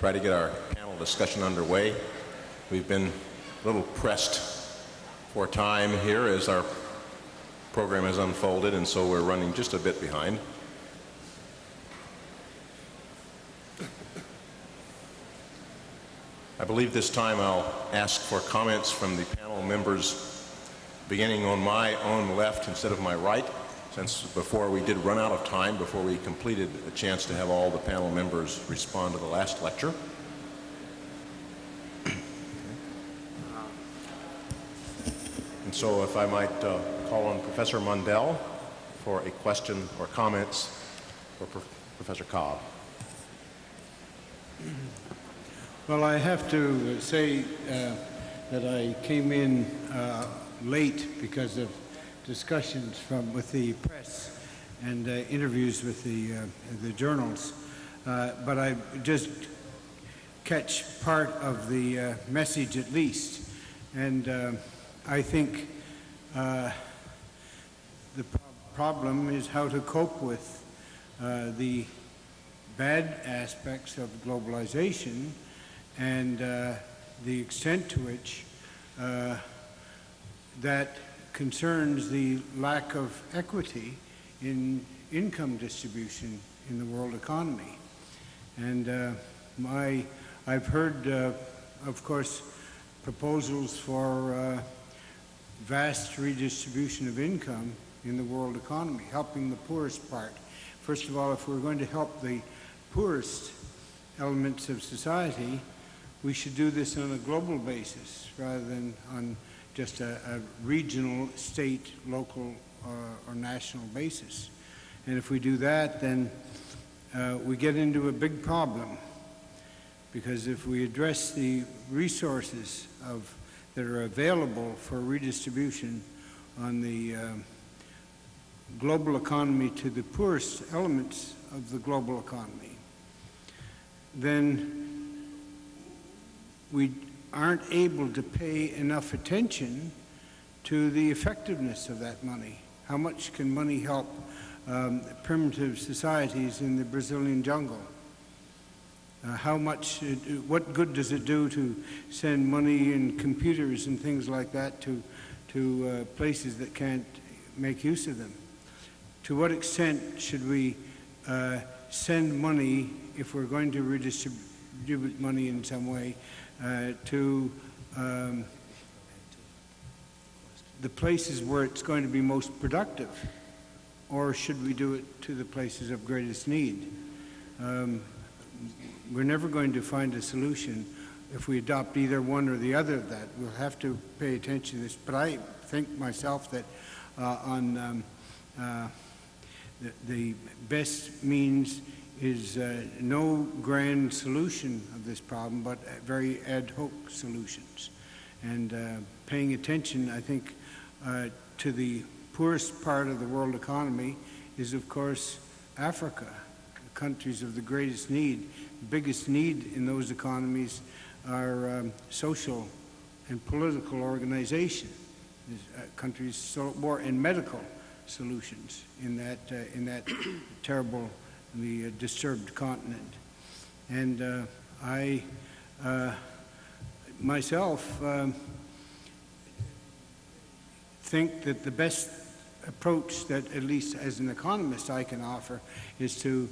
try to get our panel discussion underway. We've been a little pressed for time here as our program has unfolded, and so we're running just a bit behind. I believe this time I'll ask for comments from the panel members beginning on my own left instead of my right, since before we did run out of time, before we completed a chance to have all the panel members respond to the last lecture. And so if I might uh, call on Professor Mundell for a question or comments for Prof- Professor Cobb. Well, I have to say uh, that I came in uh, late because of discussions from with the press and uh, interviews with the uh, the journals, uh, but I just catch part of the uh, message at least, and uh, I think uh, the pro- problem is how to cope with the bad aspects of globalization and the extent to which that concerns the lack of equity in income distribution in the world economy. And uh, my, I've heard, uh, of course, proposals for uh, vast redistribution of income in the world economy, helping the poorest part. First of all, if we're going to help the poorest elements of society, we should do this on a global basis rather than on just a, a regional, state, local, uh, or national basis. And if we do that, then uh, we get into a big problem because if we address the resources of, that are available for redistribution on the um global economy to the poorest elements of the global economy, then we aren't able to pay enough attention to the effectiveness of that money. How much can money help um, primitive societies in the Brazilian jungle? Uh, how much, uh, what good does it do to send money and computers and things like that to, to uh, places that can't make use of them? To what extent should we uh, send money, if we're going to redistribute money in some way, to um, the places where it's going to be most productive? Or should we do it to the places of greatest need? Um, we're never going to find a solution if we adopt either one or the other of that. We'll have to pay attention to this. But I think myself that uh, on um, uh, the, the best means is uh, no grand solution of this problem, but very ad hoc solutions. And uh, paying attention, I think, uh, to the poorest part of the world economy is, of course, Africa, the countries of the greatest need. The biggest need in those economies are um, social and political organization. Uh, countries so more and medical solutions in that uh, in that terrible, the uh, disturbed continent. And uh, I uh, myself um, think that the best approach that, at least as an economist, I can offer is to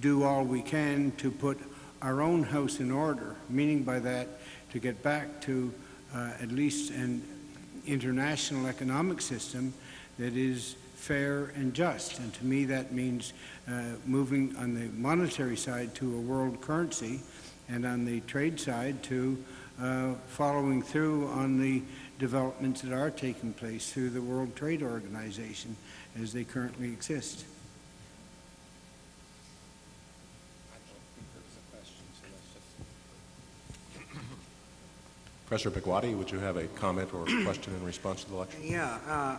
do all we can to put our own house in order, meaning by that to get back to uh, at least an international economic system that is fair and just. And to me, that means uh, moving on the monetary side to a world currency and on the trade side to uh, following through on the developments that are taking place through the World Trade Organization as they currently exist. Professor Bhagwati, would you have a comment or a question in response to the lecture? Yeah, uh,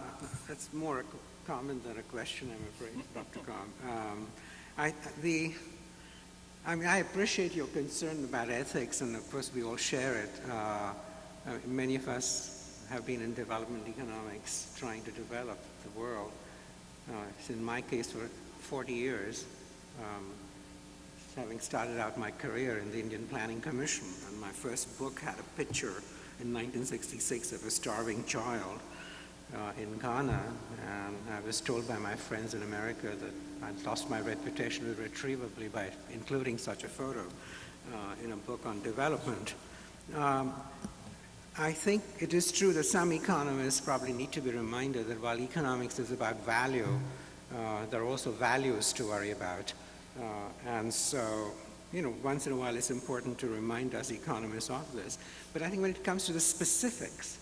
that's more a co- comment than a question, I'm afraid, Dr. Cobb. Um, I, the, I mean, I appreciate your concern about ethics, and of course we all share it. Uh, many of us have been in development economics trying to develop the world. Uh, in my case for 40 years, um, having started out my career in the Indian Planning Commission. And my first book had a picture in 1966 of a starving child in Ghana, and I was told by my friends in America that I'd lost my reputation irretrievably by including such a photo uh, in a book on development. Um, I think it is true that some economists probably need to be reminded that while economics is about value, uh, there are also values to worry about. Uh, and so, you know, once in a while it's important to remind us economists of this. But I think when it comes to the specifics,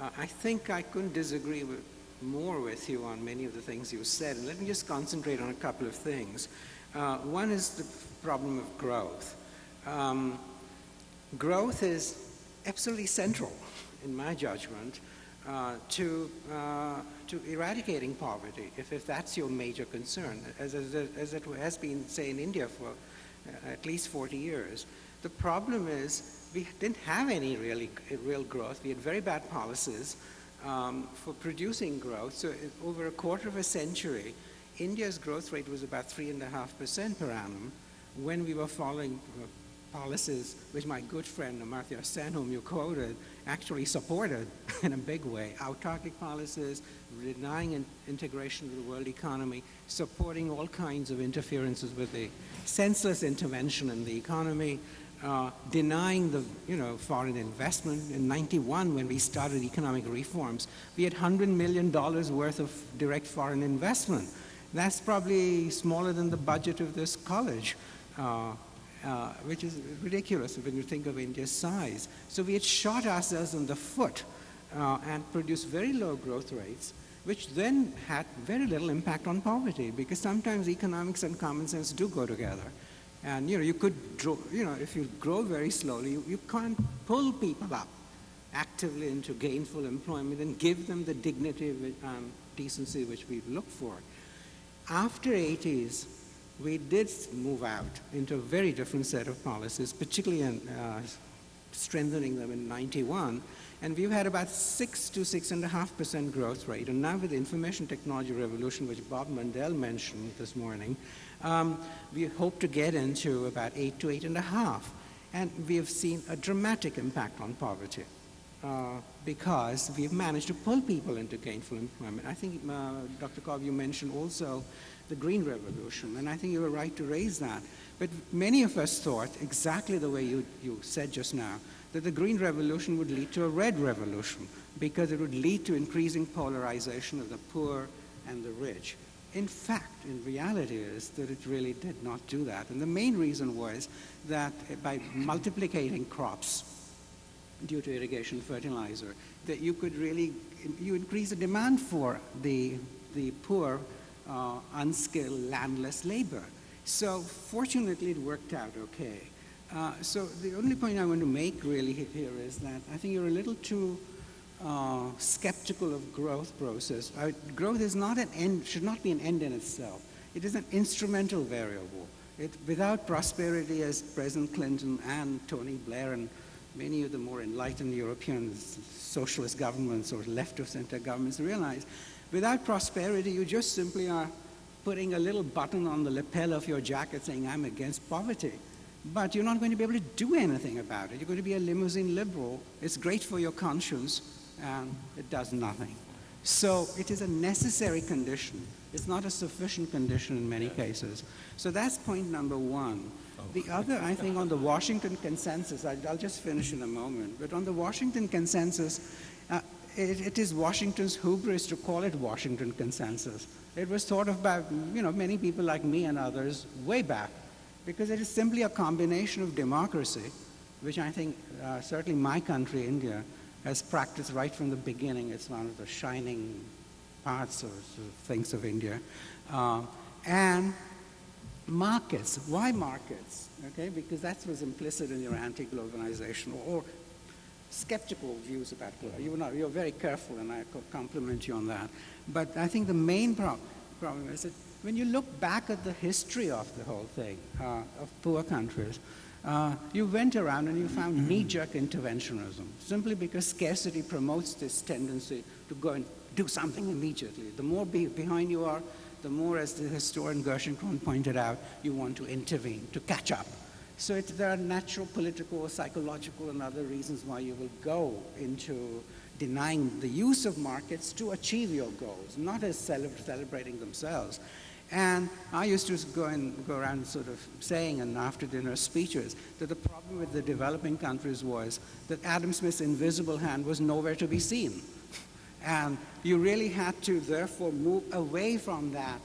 I think I couldn't disagree with, more with you on many of the things you said. And let me just concentrate on a couple of things. Uh, one is the problem of growth. Um, growth is absolutely central, in my judgment, uh, to, uh, to eradicating poverty, if, if that's your major concern, as, as, as it has been, say, in India for uh, at least 40 years. The problem is we didn't have any really real growth. We had very bad policies um, for producing growth. So over a quarter of a century, India's growth rate was about 3.5% per annum when we were following uh, policies which my good friend Amartya Sen, whom you quoted, actually supported in a big way. Autarkic policies, denying in integration of the world economy, supporting all kinds of interferences with the senseless intervention in the economy, uh, denying the you know foreign investment. In 91, when we started economic reforms, we had 100 million dollars worth of direct foreign investment. That's probably smaller than the budget of this college. Uh, uh, which is ridiculous when you think of India's size. So we had shot ourselves in the foot uh, and produced very low growth rates, which then had very little impact on poverty because sometimes economics and common sense do go together. And you know, you could, you know, if you grow very slowly, you, you can't pull people up actively into gainful employment and give them the dignity, and um, decency which we look for. After 80s, we did move out into a very different set of policies, particularly in uh, strengthening them in 91. And we've had about six to six and a half percent growth rate. And now with the information technology revolution, which Bob Mundell mentioned this morning, um, we hope to get into about eight to eight and a half. And we have seen a dramatic impact on poverty. Uh, because we've managed to pull people into gainful employment. I think, uh, Dr. Cobb, you mentioned also the Green Revolution, and I think you were right to raise that. But many of us thought, exactly the way you, you said just now, that the Green Revolution would lead to a Red Revolution because it would lead to increasing polarization of the poor and the rich. In fact, in reality is that it really did not do that. And the main reason was that by multiplicating crops, due to irrigation fertilizer, that you could really, you increase the demand for the, the poor, uh, unskilled, landless labor. So fortunately it worked out okay. Uh, so the only point I want to make really here is that I think you're a little too uh, skeptical of growth process. Uh, growth is not an end, should not be an end in itself. It is an instrumental variable. It, without prosperity, as President Clinton and Tony Blair and many of the more enlightened European socialist governments or left of center governments realize, without prosperity, you just simply are putting a little button on the lapel of your jacket saying, I'm against poverty. But you're not going to be able to do anything about it. You're going to be a limousine liberal. It's great for your conscience, and it does nothing. So it is a necessary condition. It's not a sufficient condition in many cases. So that's point number one. The other, I think, on the Washington consensus, I, will just finish in a moment, but on the Washington consensus, uh, it, it is Washington's hubris to call it Washington consensus. It was thought of by, you know, many people like me and others way back, because it is simply a combination of democracy, which I think uh, certainly my country, India, has practiced right from the beginning. It's one of the shining parts of things of India. Uh, and markets. Why markets? Okay, because that was implicit in your anti-globalization or skeptical views about globalization. You were not, you're very careful, and I compliment you on that. But I think the main prob- problem is that when you look back at the history of the whole thing, uh, of poor countries, uh, you went around and you found knee-jerk interventionism, simply because scarcity promotes this tendency to go and do something immediately. The more be- behind you are, the more, as the historian Gerschenkron pointed out, you want to intervene, to catch up. So it, there are natural, political, psychological, and other reasons why you will go into denying the use of markets to achieve your goals, not as cele- celebrating themselves. And I used to go and go around sort of saying in after dinner speeches that the problem with the developing countries was that Adam Smith's invisible hand was nowhere to be seen. And you really had to therefore move away from that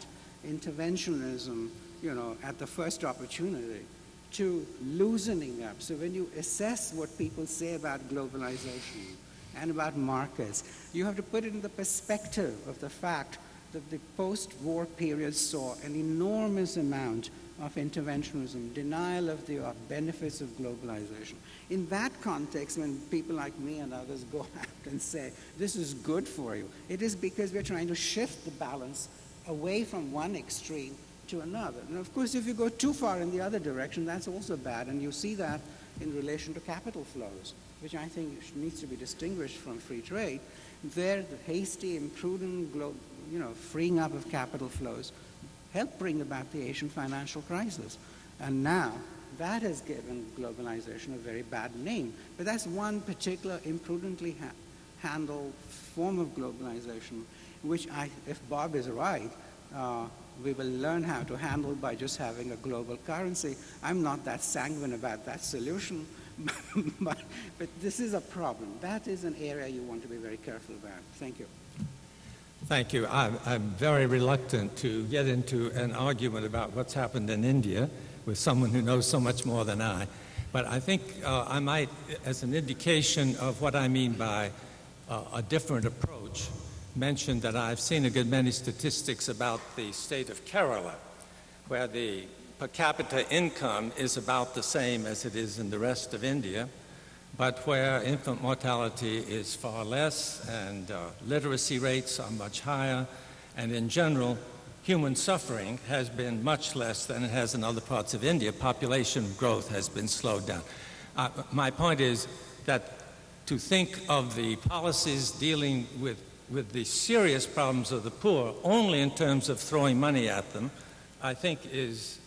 interventionism, you know, at the first opportunity to loosening up. So when you assess what people say about globalization and about markets, you have to put it in the perspective of the fact that the post-war period saw an enormous amount of interventionism, denial of the benefits of globalization. In that context, when people like me and others go out and say, this is good for you, it is because we're trying to shift the balance away from one extreme to another. And of course, if you go too far in the other direction, that's also bad, and you see that in relation to capital flows, which I think needs to be distinguished from free trade. There, the hasty, imprudent, you know, freeing up of capital flows helped bring about the Asian financial crisis. And now, that has given globalization a very bad name. But that's one particular imprudently ha- handled form of globalization, which I, if Bob is right, uh, we will learn how to handle by just having a global currency. I'm not that sanguine about that solution, but, but this is a problem. That is an area you want to be very careful about. Thank you. Thank you. I'm, I'm very reluctant to get into an argument about what's happened in India with someone who knows so much more than I. But I think uh, I might, as an indication of what I mean by uh, a different approach, mention that I've seen a good many statistics about the state of Kerala, where the per capita income is about the same as it is in the rest of India, but where infant mortality is far less and uh, literacy rates are much higher, and in general, human suffering has been much less than it has in other parts of India. Population growth has been slowed down. Uh, my point is that to think of the policies dealing with, with the serious problems of the poor only in terms of throwing money at them, I think is,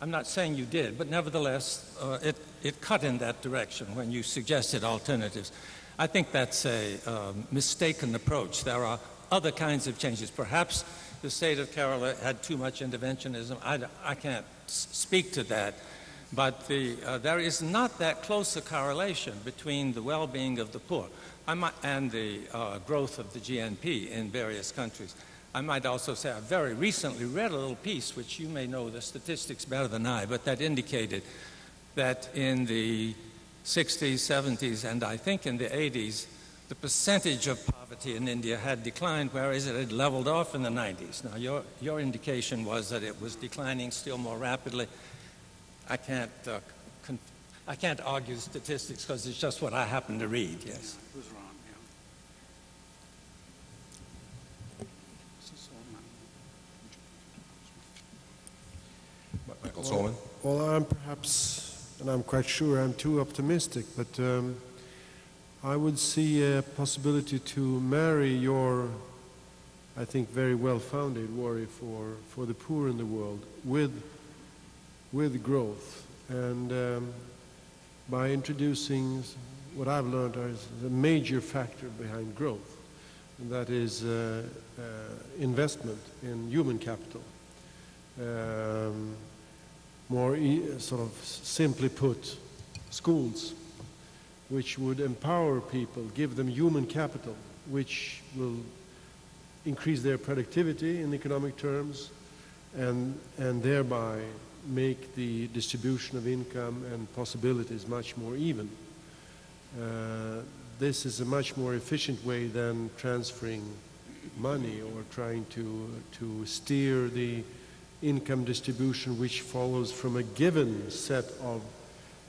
I'm not saying you did, but nevertheless, uh, it, it cut in that direction when you suggested alternatives. I think that's a uh, mistaken approach. There are other kinds of changes. Perhaps the state of Kerala had too much interventionism. I, I can't speak to that. But the, uh, there is not that close a correlation between the well-being of the poor and the uh, growth of the GNP in various countries. I might also say I very recently read a little piece, which you may know the statistics better than I, but that indicated that in the 60s, 70s, and I think in the 80s, the percentage of poverty in India had declined, whereas it had leveled off in the 90s. Now, your, your indication was that it was declining still more rapidly. I can't, uh, con- I can't argue statistics because it's just what I happen to read, yes. It wrong, yeah. Michael Solomon? Well, I'm perhaps, and I'm quite sure I'm too optimistic, but um, I would see a possibility to marry your, I think, very well-founded worry for, for the poor in the world with, with growth. And um, by introducing what I've learned is the major factor behind growth, and that is uh, uh, investment in human capital. Um, more e- sort of simply put, schools, which would empower people, give them human capital, which will increase their productivity in economic terms, and, and thereby make the distribution of income and possibilities much more even. Uh, this is a much more efficient way than transferring money or trying to, to steer the income distribution which follows from a given set of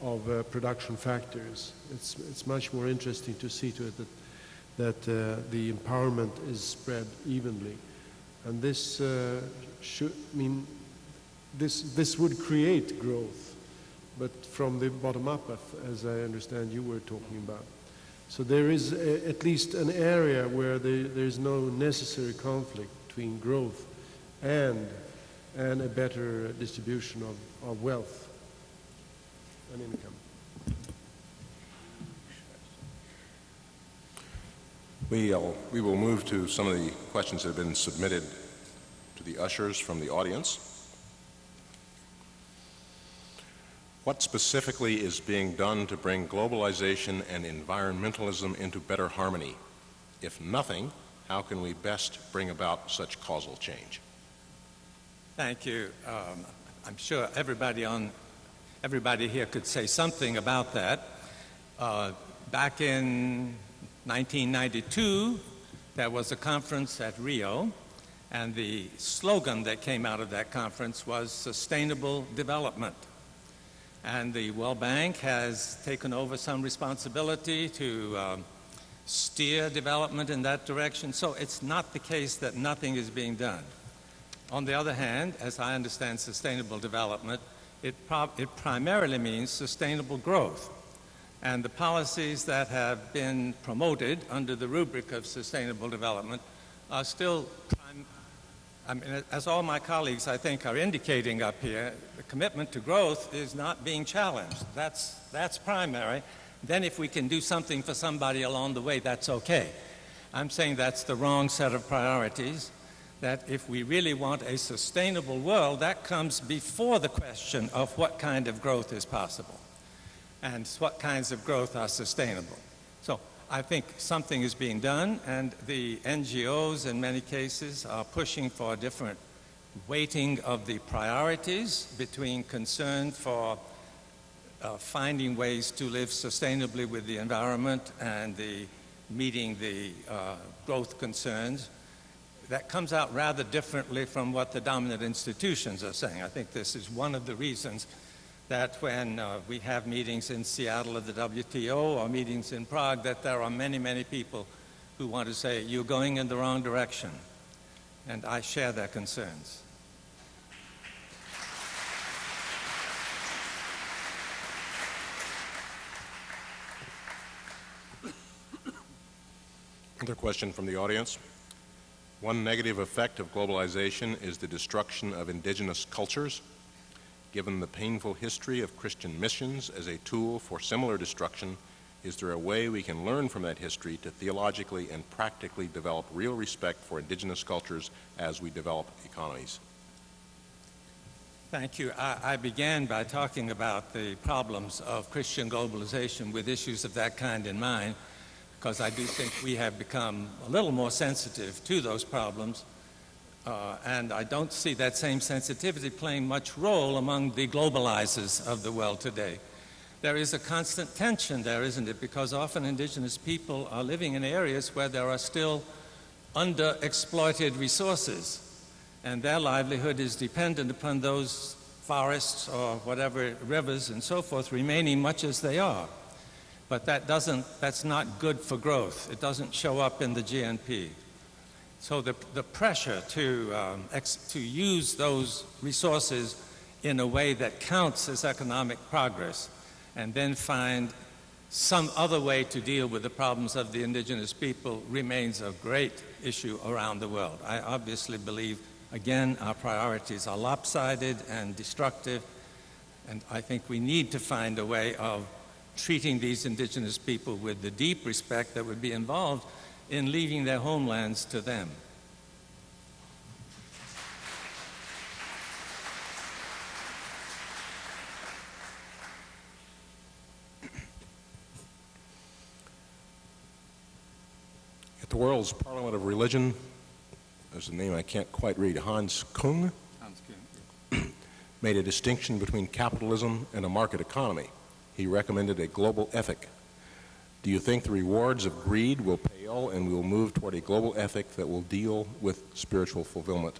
of uh, production factors. It's, it's much more interesting to see to it that, that uh, the empowerment is spread evenly. And this uh, should mean this, this would create growth, but from the bottom up, as I understand you were talking about. So there is a, at least an area where there, there's no necessary conflict between growth and, and a better distribution of, of wealth and income. We, uh, we will move to some of the questions that have been submitted to the ushers from the audience. What specifically is being done to bring globalization and environmentalism into better harmony? If nothing, how can we best bring about such causal change? Thank you. Um, I'm sure everybody on everybody here could say something about that. Uh, back in 1992, there was a conference at Rio, and the slogan that came out of that conference was sustainable development. And the World Bank has taken over some responsibility to um, steer development in that direction. So it's not the case that nothing is being done. On the other hand, as I understand sustainable development, it, it primarily means sustainable growth. And the policies that have been promoted under the rubric of sustainable development are still, I mean, as all my colleagues, I think, are indicating up here, the commitment to growth is not being challenged. That's, that's primary. Then if we can do something for somebody along the way, that's okay. I'm saying that's the wrong set of priorities that if we really want a sustainable world, that comes before the question of what kind of growth is possible and what kinds of growth are sustainable. So I think something is being done, and the NGOs in many cases are pushing for a different weighting of the priorities between concern for uh, finding ways to live sustainably with the environment and the meeting the uh, growth concerns that comes out rather differently from what the dominant institutions are saying. I think this is one of the reasons that when uh, we have meetings in Seattle at the WTO or meetings in Prague, that there are many, many people who want to say, you're going in the wrong direction. And I share their concerns. Another question from the audience. One negative effect of globalization is the destruction of indigenous cultures. Given the painful history of Christian missions as a tool for similar destruction, is there a way we can learn from that history to theologically and practically develop real respect for indigenous cultures as we develop economies? Thank you. I, I, began by talking about the problems of Christian globalization with issues of that kind in mind because I do think we have become a little more sensitive to those problems. Uh, and I don't see that same sensitivity playing much role among the globalizers of the world today. There is a constant tension there, isn't it? Because often indigenous people are living in areas where there are still underexploited resources, and their livelihood is dependent upon those forests or whatever rivers and so forth remaining much as they are but that doesn't, that's not good for growth. It doesn't show up in the GNP. So the, the pressure to, um, to use those resources in a way that counts as economic progress and then find some other way to deal with the problems of the indigenous people remains a great issue around the world. I obviously believe, again, our priorities are lopsided and destructive, and I think we need to find a way of treating these indigenous people with the deep respect that would be involved in leaving their homelands to them. At the World's Parliament of Religion, there's a name I can't quite read, Hans Kung, Hans Kung. made a distinction between capitalism and a market economy he recommended a global ethic. Do you think the rewards of greed will pale and we will move toward a global ethic that will deal with spiritual fulfillment?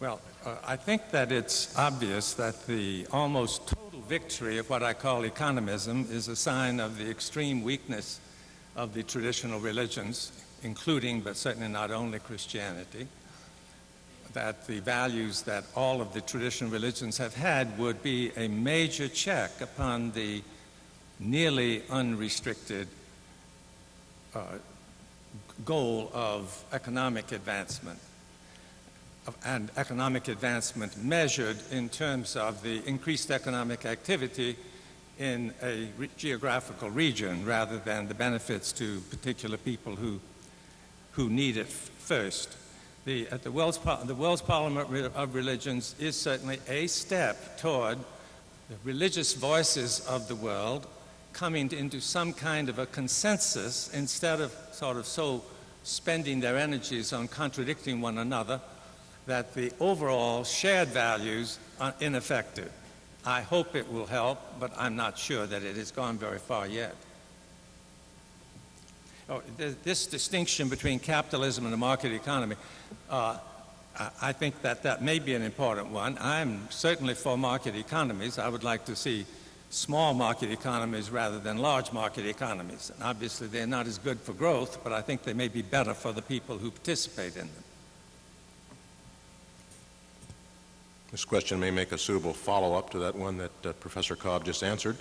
Well, uh, I think that it's obvious that the almost total victory of what I call economism is a sign of the extreme weakness of the traditional religions, including but certainly not only Christianity. That the values that all of the traditional religions have had would be a major check upon the nearly unrestricted uh, goal of economic advancement and economic advancement measured in terms of the increased economic activity in a re- geographical region rather than the benefits to particular people who, who need it first. The, at the, World's, the World's Parliament of Religions is certainly a step toward the religious voices of the world coming into some kind of a consensus instead of sort of so spending their energies on contradicting one another that the overall shared values are ineffective. I hope it will help, but I'm not sure that it has gone very far yet. Oh, th- this distinction between capitalism and the market economy, uh, I- think that that may be an important one. I'm certainly for market economies. I would like to see small market economies rather than large market economies. And obviously, they're not as good for growth, but I think they may be better for the people who participate in them. This question may make a suitable follow-up to that one that uh, Professor Cobb just answered.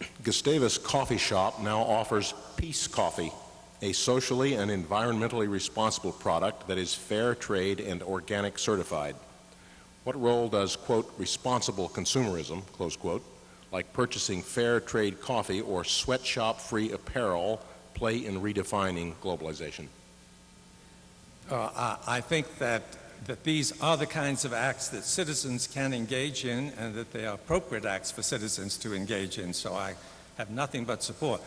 Gustavus Coffee Shop now offers Peace Coffee, a socially and environmentally responsible product that is fair trade and organic certified. What role does, quote, responsible consumerism, close quote, like purchasing fair trade coffee or sweatshop-free apparel play in redefining globalization? Uh, I I think that, that these are the kinds of acts that citizens can engage in and that they are appropriate acts for citizens to engage in, so I have nothing but support.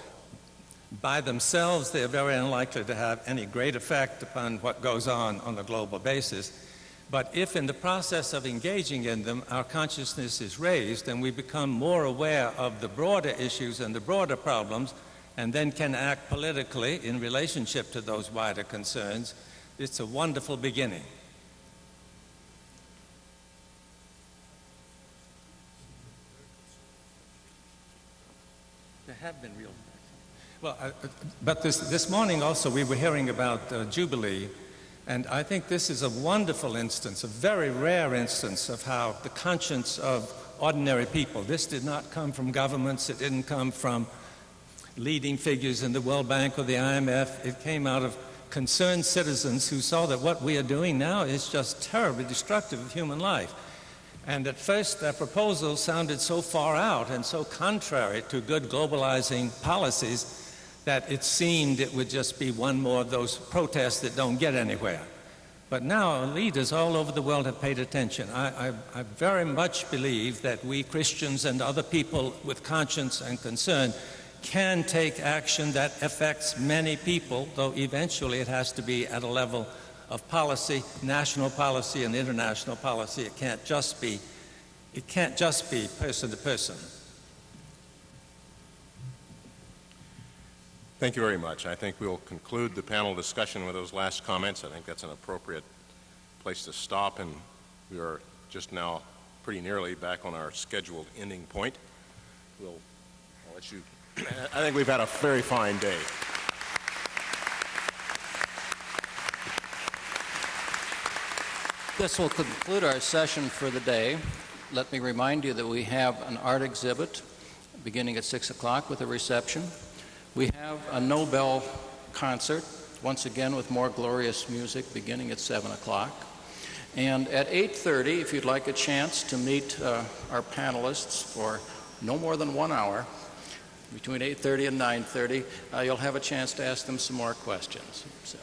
By themselves, they are very unlikely to have any great effect upon what goes on on a global basis. But if in the process of engaging in them, our consciousness is raised and we become more aware of the broader issues and the broader problems, and then can act politically in relationship to those wider concerns, it's a wonderful beginning. There have been real. Well, uh, but this, this morning also we were hearing about uh, Jubilee, and I think this is a wonderful instance, a very rare instance of how the conscience of ordinary people, this did not come from governments, it didn't come from leading figures in the World Bank or the IMF, it came out of concerned citizens who saw that what we are doing now is just terribly destructive of human life. And at first, their proposal sounded so far out and so contrary to good globalizing policies that it seemed it would just be one more of those protests that don't get anywhere. But now leaders all over the world have paid attention. I, I, I very much believe that we Christians and other people with conscience and concern can take action that affects many people, though eventually it has to be at a level of policy, national policy and international policy. It can't just be, it can't just be person to person. Thank you very much. I think we'll conclude the panel discussion with those last comments. I think that's an appropriate place to stop, and we are just now pretty nearly back on our scheduled ending point. We'll, I'll let you, I think we've had a very fine day. This will conclude our session for the day. Let me remind you that we have an art exhibit beginning at 6 o'clock with a reception. We have a Nobel concert, once again with more glorious music, beginning at 7 o'clock. And at 8.30, if you'd like a chance to meet uh, our panelists for no more than one hour, between 8.30 and 9.30, uh, you'll have a chance to ask them some more questions. So.